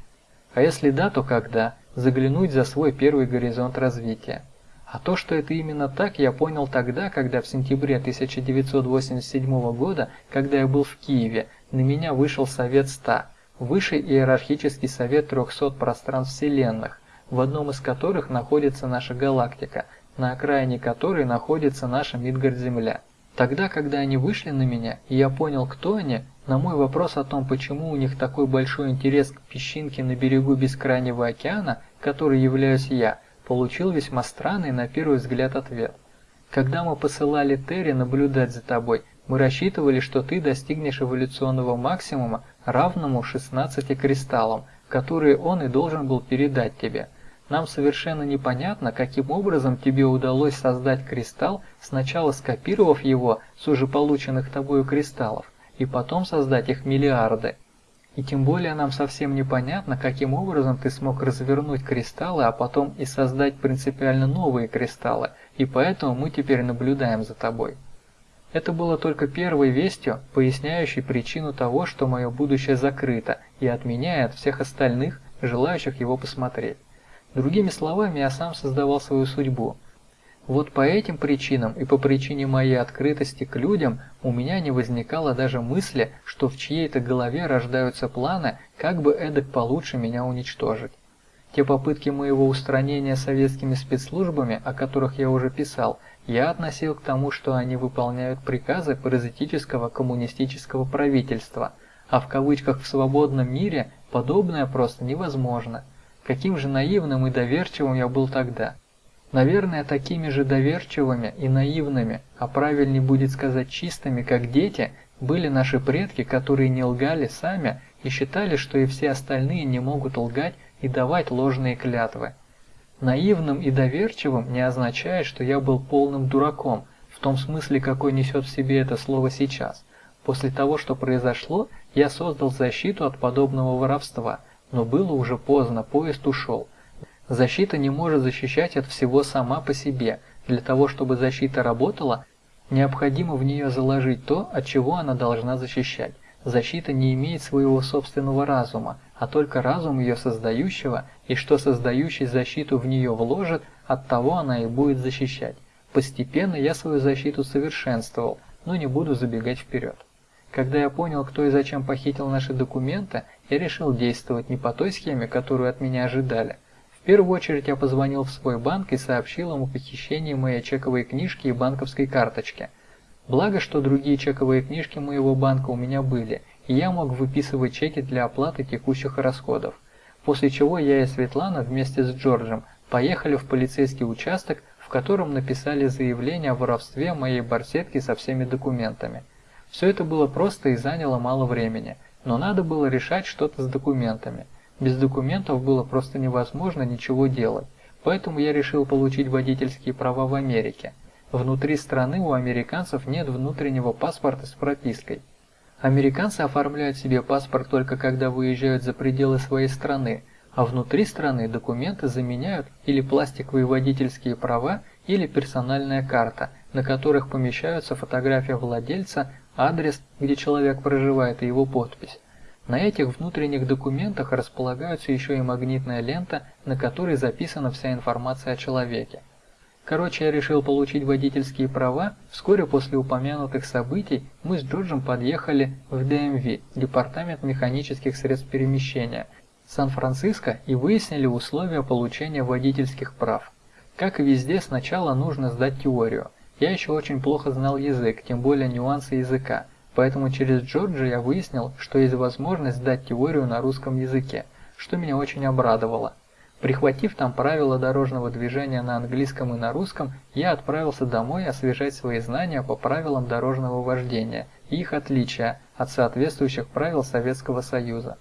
а если да, то когда? Заглянуть за свой первый горизонт развития. А то, что это именно так, я понял тогда, когда в сентябре 1987 года, когда я был в Киеве, на меня вышел Совет 100, высший иерархический совет 300 пространств вселенных, в одном из которых находится наша галактика, на окраине которой находится наша Мидгард-Земля. Тогда, когда они вышли на меня, и я понял, кто они, на мой вопрос о том, почему у них такой большой интерес к песчинке на берегу бескрайнего океана, который являюсь я, получил весьма странный на первый взгляд ответ. Когда мы посылали Терри наблюдать за тобой, мы рассчитывали, что ты достигнешь эволюционного максимума, равному 16 кристаллам, которые он и должен был передать тебе. Нам совершенно непонятно, каким образом тебе удалось создать кристалл, сначала скопировав его с уже полученных тобою кристаллов, и потом создать их миллиарды. И тем более нам совсем непонятно, каким образом ты смог развернуть кристаллы, а потом и создать принципиально новые кристаллы, и поэтому мы теперь наблюдаем за тобой. Это было только первой вестью, поясняющей причину того, что мое будущее закрыто и отменяет всех остальных, желающих его посмотреть. Другими словами, я сам создавал свою судьбу – вот по этим причинам и по причине моей открытости к людям у меня не возникало даже мысли, что в чьей-то голове рождаются планы, как бы эдак получше меня уничтожить. Те попытки моего устранения советскими спецслужбами, о которых я уже писал, я относил к тому, что они выполняют приказы паразитического коммунистического правительства, а в кавычках «в свободном мире» подобное просто невозможно. Каким же наивным и доверчивым я был тогда. Наверное, такими же доверчивыми и наивными, а правильнее будет сказать чистыми, как дети, были наши предки, которые не лгали сами и считали, что и все остальные не могут лгать и давать ложные клятвы. Наивным и доверчивым не означает, что я был полным дураком, в том смысле, какой несет в себе это слово сейчас. После того, что произошло, я создал защиту от подобного воровства, но было уже поздно, поезд ушел. Защита не может защищать от всего сама по себе. Для того, чтобы защита работала, необходимо в нее заложить то, от чего она должна защищать. Защита не имеет своего собственного разума, а только разум ее создающего, и что создающий защиту в нее вложит, от того она и будет защищать. Постепенно я свою защиту совершенствовал, но не буду забегать вперед. Когда я понял, кто и зачем похитил наши документы, я решил действовать не по той схеме, которую от меня ожидали. В первую очередь я позвонил в свой банк и сообщил ему о похищении моей чековой книжки и банковской карточки. Благо, что другие чековые книжки моего банка у меня были, и я мог выписывать чеки для оплаты текущих расходов. После чего я и Светлана вместе с Джорджем поехали в полицейский участок, в котором написали заявление о воровстве моей барсетки со всеми документами. Все это было просто и заняло мало времени, но надо было решать что-то с документами. Без документов было просто невозможно ничего делать, поэтому я решил получить водительские права в Америке. Внутри страны у американцев нет внутреннего паспорта с пропиской. Американцы оформляют себе паспорт только когда выезжают за пределы своей страны, а внутри страны документы заменяют или пластиковые водительские права, или персональная карта, на которых помещаются фотография владельца, адрес, где человек проживает и его подпись. На этих внутренних документах располагаются еще и магнитная лента, на которой записана вся информация о человеке. Короче, я решил получить водительские права. Вскоре после упомянутых событий мы с Джорджем подъехали в ДМВ, Департамент механических средств перемещения, Сан-Франциско и выяснили условия получения водительских прав. Как и везде, сначала нужно сдать теорию. Я еще очень плохо знал язык, тем более нюансы языка, поэтому через Джорджа я выяснил, что есть возможность сдать теорию на русском языке, что меня очень обрадовало. Прихватив там правила дорожного движения на английском и на русском, я отправился домой освежать свои знания по правилам дорожного вождения и их отличия от соответствующих правил Советского Союза.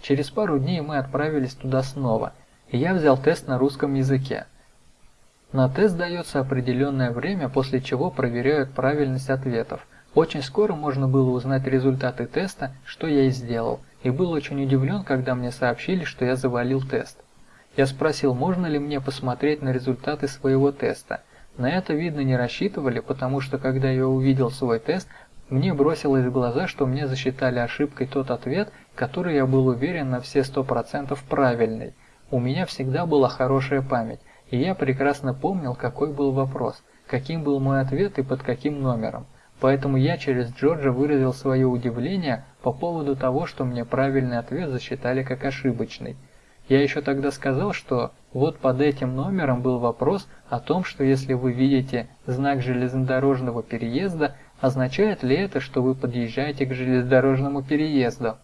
Через пару дней мы отправились туда снова, и я взял тест на русском языке. На тест дается определенное время, после чего проверяют правильность ответов. Очень скоро можно было узнать результаты теста, что я и сделал, и был очень удивлен, когда мне сообщили, что я завалил тест. Я спросил, можно ли мне посмотреть на результаты своего теста. На это, видно, не рассчитывали, потому что когда я увидел свой тест, мне бросилось в глаза, что мне засчитали ошибкой тот ответ, который я был уверен на все 100% правильный. У меня всегда была хорошая память, и я прекрасно помнил, какой был вопрос, каким был мой ответ и под каким номером. Поэтому я через Джорджа выразил свое удивление по поводу того, что мне правильный ответ засчитали как ошибочный. Я еще тогда сказал, что вот под этим номером был вопрос о том, что если вы видите знак железнодорожного переезда, означает ли это, что вы подъезжаете к железнодорожному переезду?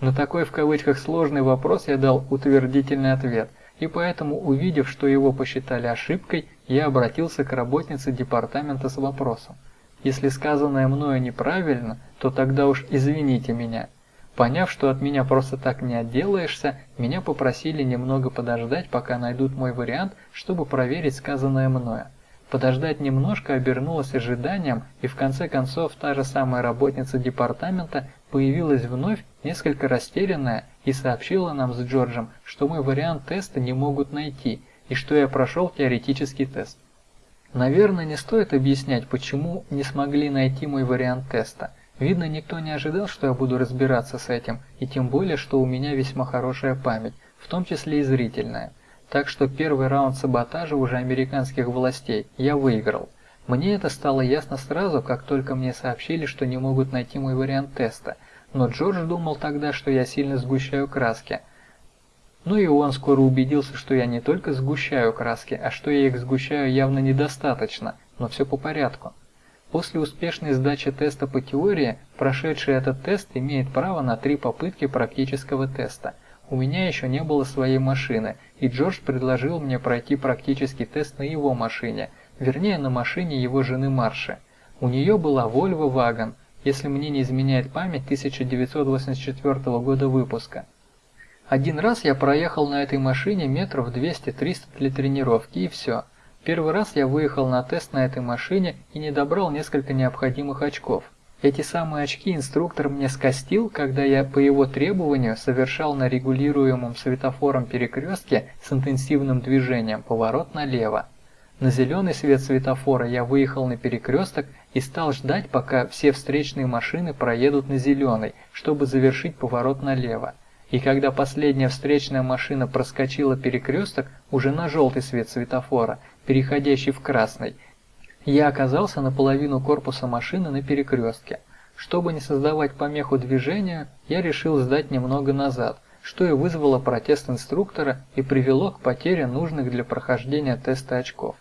На такой в кавычках сложный вопрос я дал утвердительный ответ – и поэтому, увидев, что его посчитали ошибкой, я обратился к работнице департамента с вопросом. Если сказанное мною неправильно, то тогда уж извините меня. Поняв, что от меня просто так не отделаешься, меня попросили немного подождать, пока найдут мой вариант, чтобы проверить сказанное мною. Подождать немножко обернулось ожиданием, и в конце концов та же самая работница департамента появилась вновь, несколько растерянная, и сообщила нам с Джорджем, что мой вариант теста не могут найти, и что я прошел теоретический тест. Наверное, не стоит объяснять, почему не смогли найти мой вариант теста. Видно, никто не ожидал, что я буду разбираться с этим, и тем более, что у меня весьма хорошая память, в том числе и зрительная. Так что первый раунд саботажа уже американских властей я выиграл. Мне это стало ясно сразу, как только мне сообщили, что не могут найти мой вариант теста, но Джордж думал тогда, что я сильно сгущаю краски. Ну и он скоро убедился, что я не только сгущаю краски, а что я их сгущаю явно недостаточно, но все по порядку. После успешной сдачи теста по теории, прошедший этот тест имеет право на три попытки практического теста – у меня еще не было своей машины, и Джордж предложил мне пройти практический тест на его машине, вернее на машине его жены Марши. У нее была Volvo Wagon, если мне не изменяет память 1984 года выпуска. Один раз я проехал на этой машине метров 200-300 для тренировки и все. Первый раз я выехал на тест на этой машине и не добрал несколько необходимых очков. Эти самые очки инструктор мне скостил, когда я по его требованию совершал на регулируемом светофором перекрестке с интенсивным движением поворот налево. На зеленый свет светофора я выехал на перекресток и стал ждать, пока все встречные машины проедут на зеленый, чтобы завершить поворот налево. и когда последняя встречная машина проскочила перекресток уже на желтый свет светофора, переходящий в красный, я оказался наполовину корпуса машины на перекрестке. Чтобы не создавать помеху движению, я решил сдать немного назад, что и вызвало протест инструктора и привело к потере нужных для прохождения теста очков.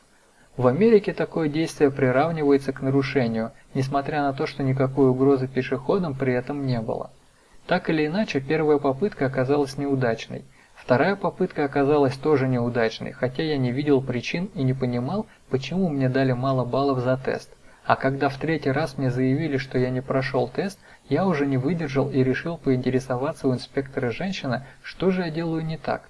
В Америке такое действие приравнивается к нарушению, несмотря на то, что никакой угрозы пешеходам при этом не было. Так или иначе, первая попытка оказалась неудачной. Вторая попытка оказалась тоже неудачной, хотя я не видел причин и не понимал, почему мне дали мало баллов за тест. А когда в третий раз мне заявили, что я не прошел тест, я уже не выдержал и решил поинтересоваться у инспектора женщины, что же я делаю не так.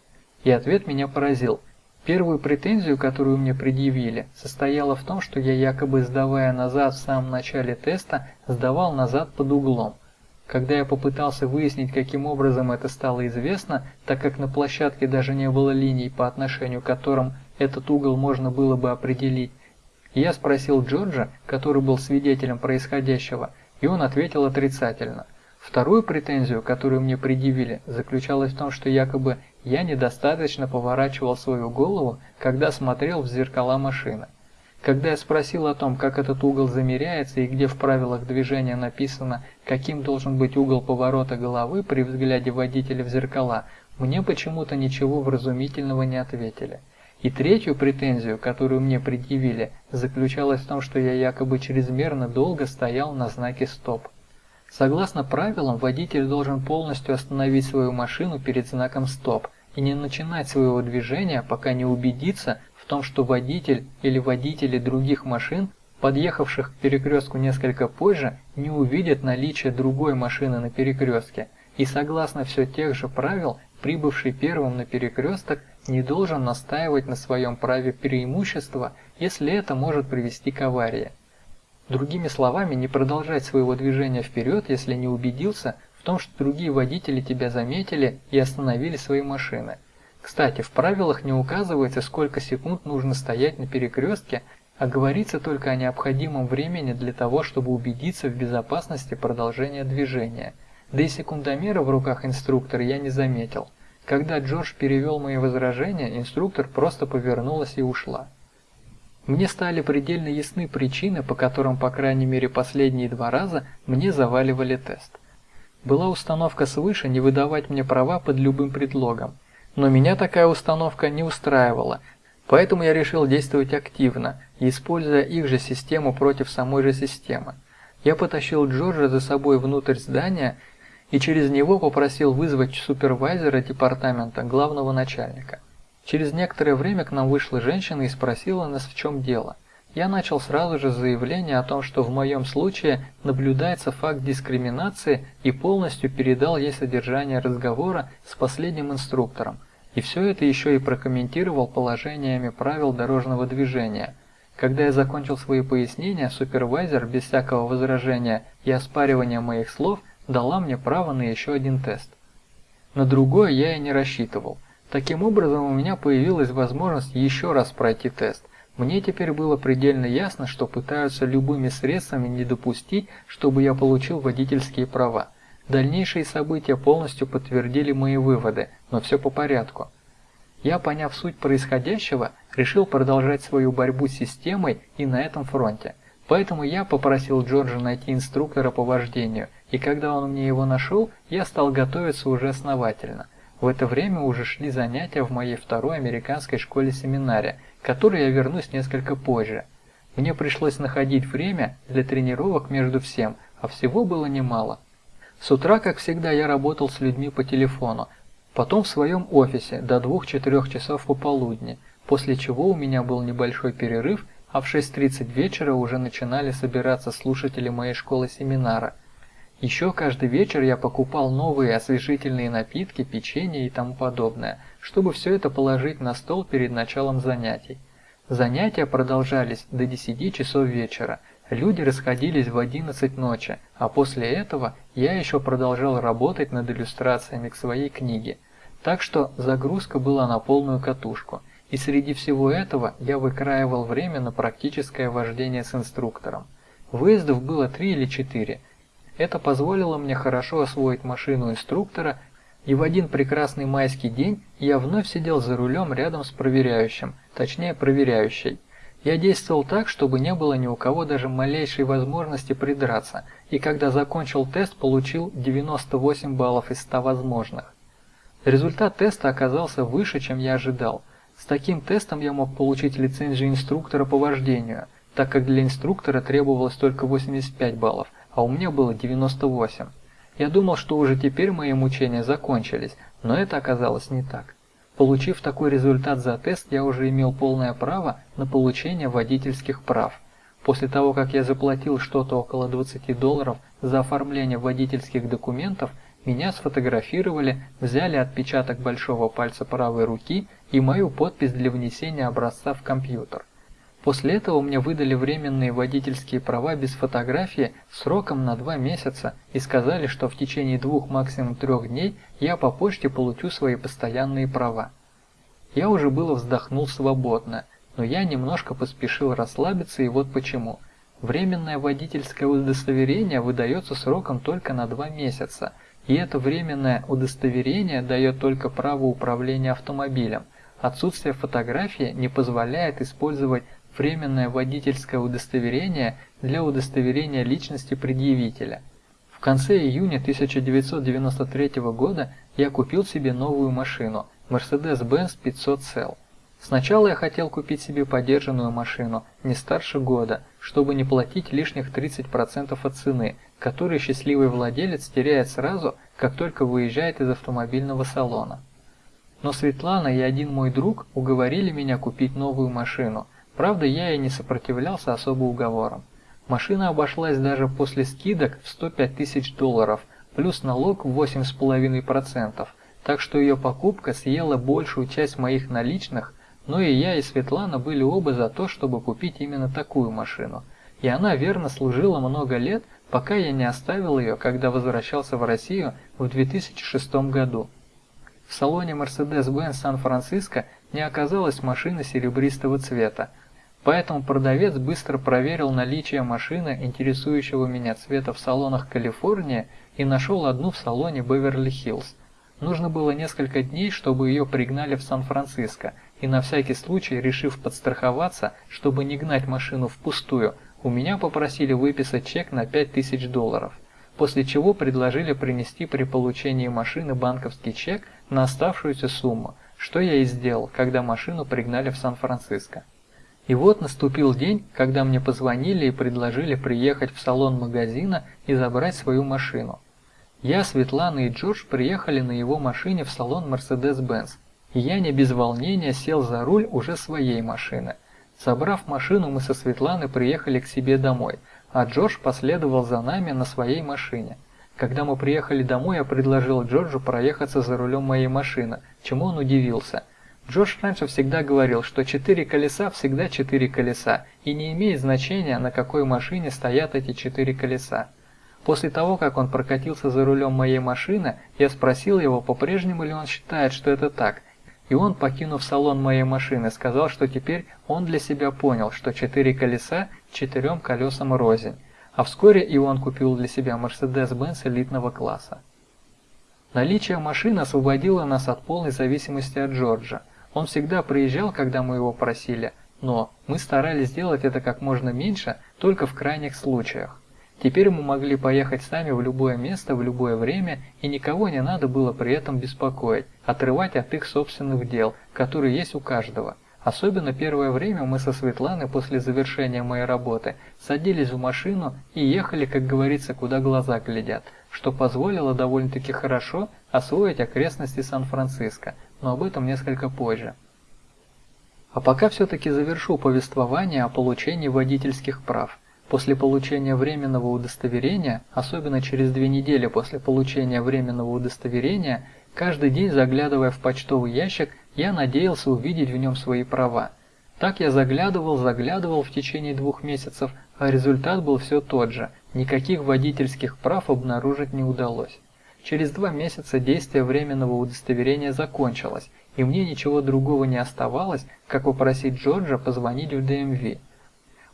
И ответ меня поразил. Первую претензию, которую мне предъявили, состояла в том, что я якобы сдавая назад в самом начале теста, сдавал назад под углом. Когда я попытался выяснить, каким образом это стало известно, так как на площадке даже не было линий, по отношению к которым этот угол можно было бы определить, я спросил Джорджа, который был свидетелем происходящего, и он ответил отрицательно. Вторую претензию, которую мне предъявили, заключалась в том, что якобы я недостаточно поворачивал свою голову, когда смотрел в зеркала машины. Когда я спросил о том, как этот угол замеряется и где в правилах движения написано, каким должен быть угол поворота головы при взгляде водителя в зеркала, мне почему-то ничего вразумительного не ответили. И третью претензию, которую мне предъявили, заключалась в том, что я якобы чрезмерно долго стоял на знаке «Стоп». Согласно правилам, водитель должен полностью остановить свою машину перед знаком «Стоп» и не начинать своего движения, пока не убедится, том, что водитель или водители других машин, подъехавших к перекрестку несколько позже, не увидят наличие другой машины на перекрестке, и согласно все тех же правил, прибывший первым на перекресток не должен настаивать на своем праве преимущества, если это может привести к аварии. Другими словами, не продолжать своего движения вперед, если не убедился в том, что другие водители тебя заметили и остановили свои машины – кстати, в правилах не указывается, сколько секунд нужно стоять на перекрестке, а говорится только о необходимом времени для того, чтобы убедиться в безопасности продолжения движения. Да и секундомера в руках инструктора я не заметил. Когда Джордж перевел мои возражения, инструктор просто повернулась и ушла. Мне стали предельно ясны причины, по которым, по крайней мере, последние два раза мне заваливали тест. Была установка свыше не выдавать мне права под любым предлогом. Но меня такая установка не устраивала, поэтому я решил действовать активно, используя их же систему против самой же системы. Я потащил Джорджа за собой внутрь здания и через него попросил вызвать супервайзера департамента, главного начальника. Через некоторое время к нам вышла женщина и спросила нас, в чем дело. Я начал сразу же заявление о том, что в моем случае наблюдается факт дискриминации и полностью передал ей содержание разговора с последним инструктором, и все это еще и прокомментировал положениями правил дорожного движения. Когда я закончил свои пояснения, супервайзер без всякого возражения и оспаривания моих слов дала мне право на еще один тест. На другое я и не рассчитывал. Таким образом у меня появилась возможность еще раз пройти тест. Мне теперь было предельно ясно, что пытаются любыми средствами не допустить, чтобы я получил водительские права. Дальнейшие события полностью подтвердили мои выводы, но все по порядку. Я, поняв суть происходящего, решил продолжать свою борьбу с системой и на этом фронте. Поэтому я попросил Джорджа найти инструктора по вождению, и когда он мне его нашел, я стал готовиться уже основательно. В это время уже шли занятия в моей второй американской школе-семинаре, к которой я вернусь несколько позже. Мне пришлось находить время для тренировок между всем, а всего было немало. С утра, как всегда, я работал с людьми по телефону, потом в своем офисе до 2-4 часов пополудни, после чего у меня был небольшой перерыв, а в 6.30 вечера уже начинали собираться слушатели моей школы-семинара. Еще каждый вечер я покупал новые освежительные напитки, печенье и тому подобное, чтобы все это положить на стол перед началом занятий. Занятия продолжались до 10 часов вечера, Люди расходились в 11 ночи, а после этого я еще продолжал работать над иллюстрациями к своей книге. Так что загрузка была на полную катушку. И среди всего этого я выкраивал время на практическое вождение с инструктором. Выездов было три или четыре. Это позволило мне хорошо освоить машину инструктора, И в один прекрасный майский день я вновь сидел за рулем рядом с проверяющим, точнее проверяющей. Я действовал так, чтобы не было ни у кого даже малейшей возможности придраться, и когда закончил тест, получил 98 баллов из 100 возможных. Результат теста оказался выше, чем я ожидал. С таким тестом я мог получить лицензию инструктора по вождению, так как для инструктора требовалось только 85 баллов, а у меня было 98. Я думал, что уже теперь мои мучения закончились, но это оказалось не так. Получив такой результат за тест, я уже имел полное право на получение водительских прав. После того, как я заплатил что-то около 20 долларов за оформление водительских документов, меня сфотографировали, взяли отпечаток большого пальца правой руки и мою подпись для внесения образца в компьютер. После этого мне выдали временные водительские права без фотографии сроком на два месяца и сказали, что в течение двух максимум трех дней я по почте получу свои постоянные права. Я уже было вздохнул свободно, но я немножко поспешил расслабиться и вот почему. Временное водительское удостоверение выдается сроком только на два месяца, и это временное удостоверение дает только право управления автомобилем. Отсутствие фотографии не позволяет использовать временное водительское удостоверение для удостоверения личности предъявителя. В конце июня 1993 года я купил себе новую машину Mercedes-Benz 500 Cell. Сначала я хотел купить себе подержанную машину, не старше года, чтобы не платить лишних 30% от цены, которые счастливый владелец теряет сразу, как только выезжает из автомобильного салона. Но Светлана и один мой друг уговорили меня купить новую машину – Правда, я и не сопротивлялся особо уговорам. Машина обошлась даже после скидок в 105 тысяч долларов, плюс налог в 8,5%, так что ее покупка съела большую часть моих наличных, но и я и Светлана были оба за то, чтобы купить именно такую машину. И она верно служила много лет, пока я не оставил ее, когда возвращался в Россию в 2006 году. В салоне Mercedes-Benz Сан-Франциско не оказалось машины серебристого цвета, Поэтому продавец быстро проверил наличие машины, интересующего меня цвета в салонах Калифорния, и нашел одну в салоне Беверли-Хиллз. Нужно было несколько дней, чтобы ее пригнали в Сан-Франциско, и на всякий случай, решив подстраховаться, чтобы не гнать машину впустую, у меня попросили выписать чек на 5000 долларов, после чего предложили принести при получении машины банковский чек на оставшуюся сумму, что я и сделал, когда машину пригнали в Сан-Франциско. И вот наступил день, когда мне позвонили и предложили приехать в салон магазина и забрать свою машину. Я, Светлана и Джордж приехали на его машине в салон Mercedes-Benz, и я не без волнения сел за руль уже своей машины. Собрав машину, мы со Светланой приехали к себе домой, а Джордж последовал за нами на своей машине. Когда мы приехали домой, я предложил Джорджу проехаться за рулем моей машины, чему он удивился – Джош раньше всегда говорил, что четыре колеса всегда четыре колеса, и не имеет значения, на какой машине стоят эти четыре колеса. После того, как он прокатился за рулем моей машины, я спросил его, по-прежнему ли он считает, что это так. И он, покинув салон моей машины, сказал, что теперь он для себя понял, что четыре колеса четырем колесам рознь. А вскоре и он купил для себя Mercedes-Benz элитного класса. Наличие машины освободило нас от полной зависимости от Джорджа. Он всегда приезжал, когда мы его просили, но мы старались сделать это как можно меньше, только в крайних случаях. Теперь мы могли поехать сами в любое место в любое время, и никого не надо было при этом беспокоить, отрывать от их собственных дел, которые есть у каждого. Особенно первое время мы со Светланой после завершения моей работы садились в машину и ехали, как говорится, куда глаза глядят, что позволило довольно-таки хорошо освоить окрестности Сан-Франциско, но об этом несколько позже. А пока все-таки завершу повествование о получении водительских прав. После получения временного удостоверения, особенно через две недели после получения временного удостоверения, каждый день заглядывая в почтовый ящик, я надеялся увидеть в нем свои права. Так я заглядывал, заглядывал в течение двух месяцев, а результат был все тот же, никаких водительских прав обнаружить не удалось. Через два месяца действие временного удостоверения закончилось, и мне ничего другого не оставалось, как попросить Джорджа позвонить в ДМВ.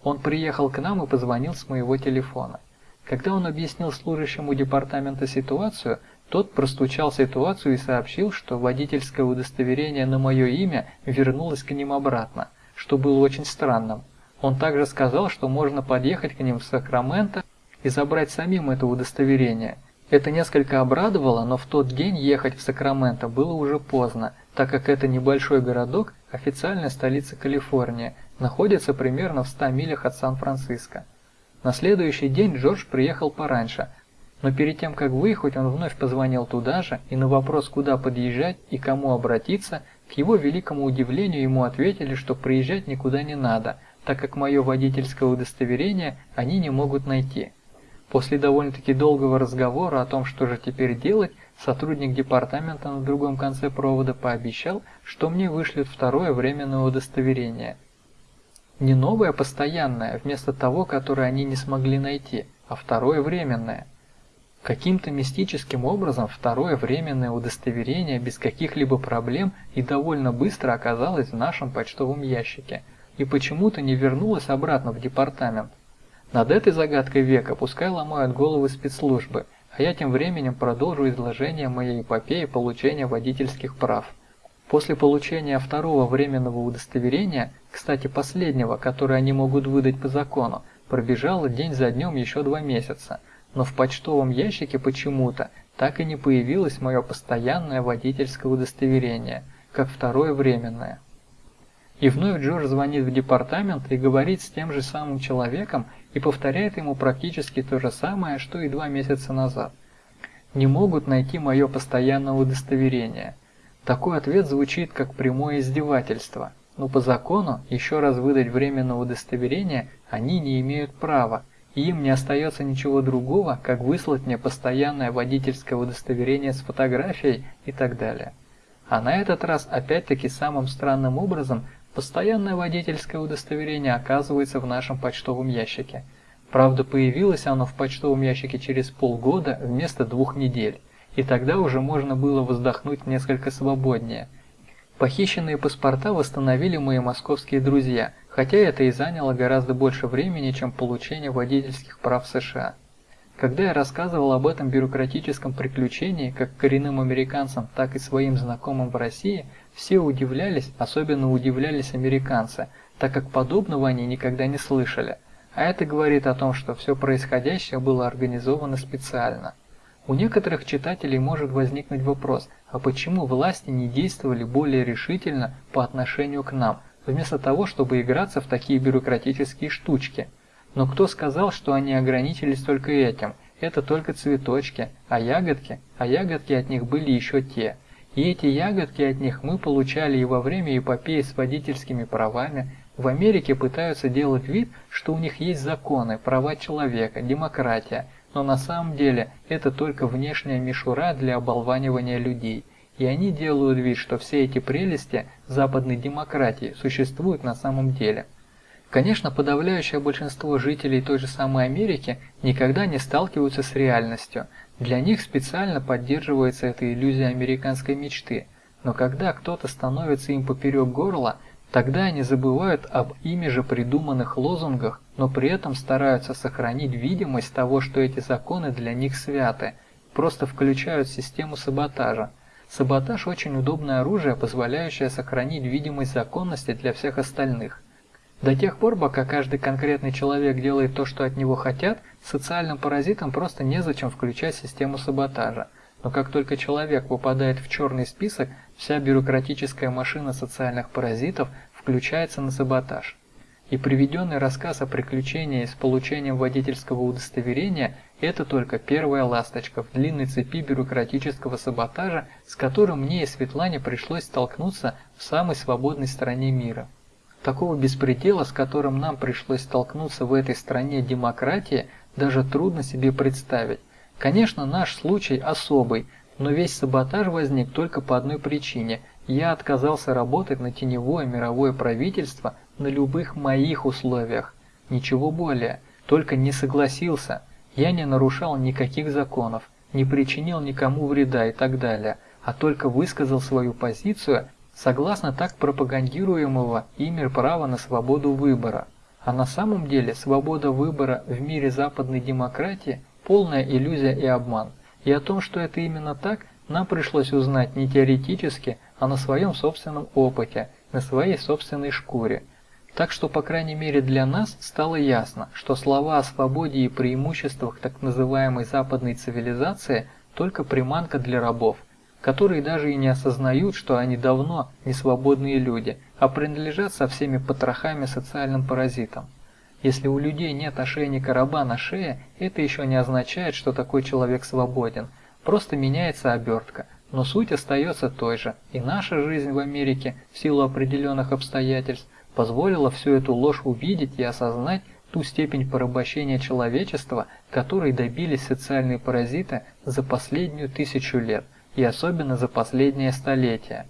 Он приехал к нам и позвонил с моего телефона. Когда он объяснил служащему департамента ситуацию, Тот простучал ситуацию и сообщил, что водительское удостоверение на мое имя вернулось к ним обратно, что было очень странным. Он также сказал, что можно подъехать к ним в Сакраменто и забрать самим это удостоверение. Это несколько обрадовало, но в тот день ехать в Сакраменто было уже поздно, так как это небольшой городок, официальная столица Калифорнии, находится примерно в 100 милях от Сан-Франциско. На следующий день Джордж приехал пораньше, но перед тем, как выехать, он вновь позвонил туда же, и на вопрос, куда подъезжать и кому обратиться, к его великому удивлению ему ответили, что приезжать никуда не надо, так как мое водительское удостоверение они не могут найти. После довольно-таки долгого разговора о том, что же теперь делать, сотрудник департамента на другом конце провода пообещал, что мне вышлют второе временное удостоверение. Не новое постоянное, вместо того, которое они не смогли найти, а второе временное. Каким-то мистическим образом второе временное удостоверение без каких-либо проблем и довольно быстро оказалось в нашем почтовом ящике и почему-то не вернулось обратно в департамент. Над этой загадкой века пускай ломают головы спецслужбы, а я тем временем продолжу изложение моей эпопеи получения водительских прав. После получения второго временного удостоверения, кстати последнего, которое они могут выдать по закону, пробежало день за днем еще два месяца – но в почтовом ящике почему-то так и не появилось мое постоянное водительское удостоверение, как второе временное. И вновь Джордж звонит в департамент и говорит с тем же самым человеком и повторяет ему практически то же самое, что и два месяца назад. Не могут найти мое постоянное удостоверение. Такой ответ звучит как прямое издевательство, но по закону еще раз выдать временное удостоверение они не имеют права, и им не остается ничего другого, как выслать мне постоянное водительское удостоверение с фотографией и так далее. А на этот раз опять-таки самым странным образом постоянное водительское удостоверение оказывается в нашем почтовом ящике. Правда, появилось оно в почтовом ящике через полгода вместо двух недель, и тогда уже можно было вздохнуть несколько свободнее. Похищенные паспорта восстановили мои московские друзья – хотя это и заняло гораздо больше времени, чем получение водительских прав США. Когда я рассказывал об этом бюрократическом приключении как коренным американцам, так и своим знакомым в России, все удивлялись, особенно удивлялись американцы, так как подобного они никогда не слышали. А это говорит о том, что все происходящее было организовано специально. У некоторых читателей может возникнуть вопрос, а почему власти не действовали более решительно по отношению к нам – вместо того, чтобы играться в такие бюрократические штучки. Но кто сказал, что они ограничились только этим? Это только цветочки, а ягодки? А ягодки от них были еще те. И эти ягодки от них мы получали и во время эпопеи с водительскими правами. В Америке пытаются делать вид, что у них есть законы, права человека, демократия, но на самом деле это только внешняя мишура для оболванивания людей – и они делают вид, что все эти прелести западной демократии существуют на самом деле. Конечно, подавляющее большинство жителей той же самой Америки никогда не сталкиваются с реальностью. Для них специально поддерживается эта иллюзия американской мечты. Но когда кто-то становится им поперек горла, тогда они забывают об ими же придуманных лозунгах, но при этом стараются сохранить видимость того, что эти законы для них святы, просто включают систему саботажа – Саботаж – очень удобное оружие, позволяющее сохранить видимость законности для всех остальных. До тех пор, пока каждый конкретный человек делает то, что от него хотят, социальным паразитам просто незачем включать систему саботажа. Но как только человек попадает в черный список, вся бюрократическая машина социальных паразитов включается на саботаж. И приведенный рассказ о приключении с получением водительского удостоверения – это только первая ласточка в длинной цепи бюрократического саботажа, с которым мне и Светлане пришлось столкнуться в самой свободной стране мира. Такого беспредела, с которым нам пришлось столкнуться в этой стране демократии, даже трудно себе представить. Конечно, наш случай особый, но весь саботаж возник только по одной причине. Я отказался работать на теневое мировое правительство на любых моих условиях. Ничего более, только не согласился. Я не нарушал никаких законов, не причинил никому вреда и так далее, а только высказал свою позицию согласно так пропагандируемого ими права на свободу выбора. А на самом деле свобода выбора в мире западной демократии – полная иллюзия и обман. И о том, что это именно так, нам пришлось узнать не теоретически, а на своем собственном опыте, на своей собственной шкуре. Так что, по крайней мере для нас, стало ясно, что слова о свободе и преимуществах так называемой западной цивилизации только приманка для рабов, которые даже и не осознают, что они давно не свободные люди, а принадлежат со всеми потрохами социальным паразитам. Если у людей нет ошейника раба на шее, это еще не означает, что такой человек свободен. Просто меняется обертка. Но суть остается той же, и наша жизнь в Америке, в силу определенных обстоятельств, позволила всю эту ложь увидеть и осознать ту степень порабощения человечества, которой добились социальные паразиты за последнюю тысячу лет, и особенно за последнее столетие.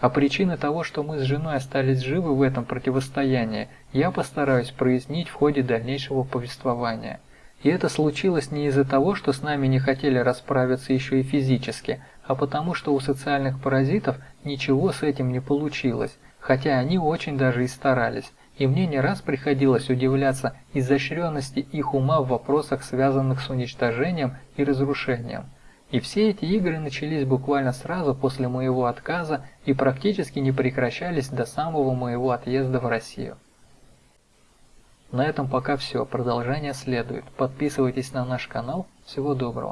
А причины того, что мы с женой остались живы в этом противостоянии, я постараюсь прояснить в ходе дальнейшего повествования. И это случилось не из-за того, что с нами не хотели расправиться еще и физически, а потому что у социальных паразитов ничего с этим не получилось, хотя они очень даже и старались, и мне не раз приходилось удивляться изощренности их ума в вопросах, связанных с уничтожением и разрушением. И все эти игры начались буквально сразу после моего отказа и практически не прекращались до самого моего отъезда в Россию. На этом пока все, продолжение следует. Подписывайтесь на наш канал. Всего доброго.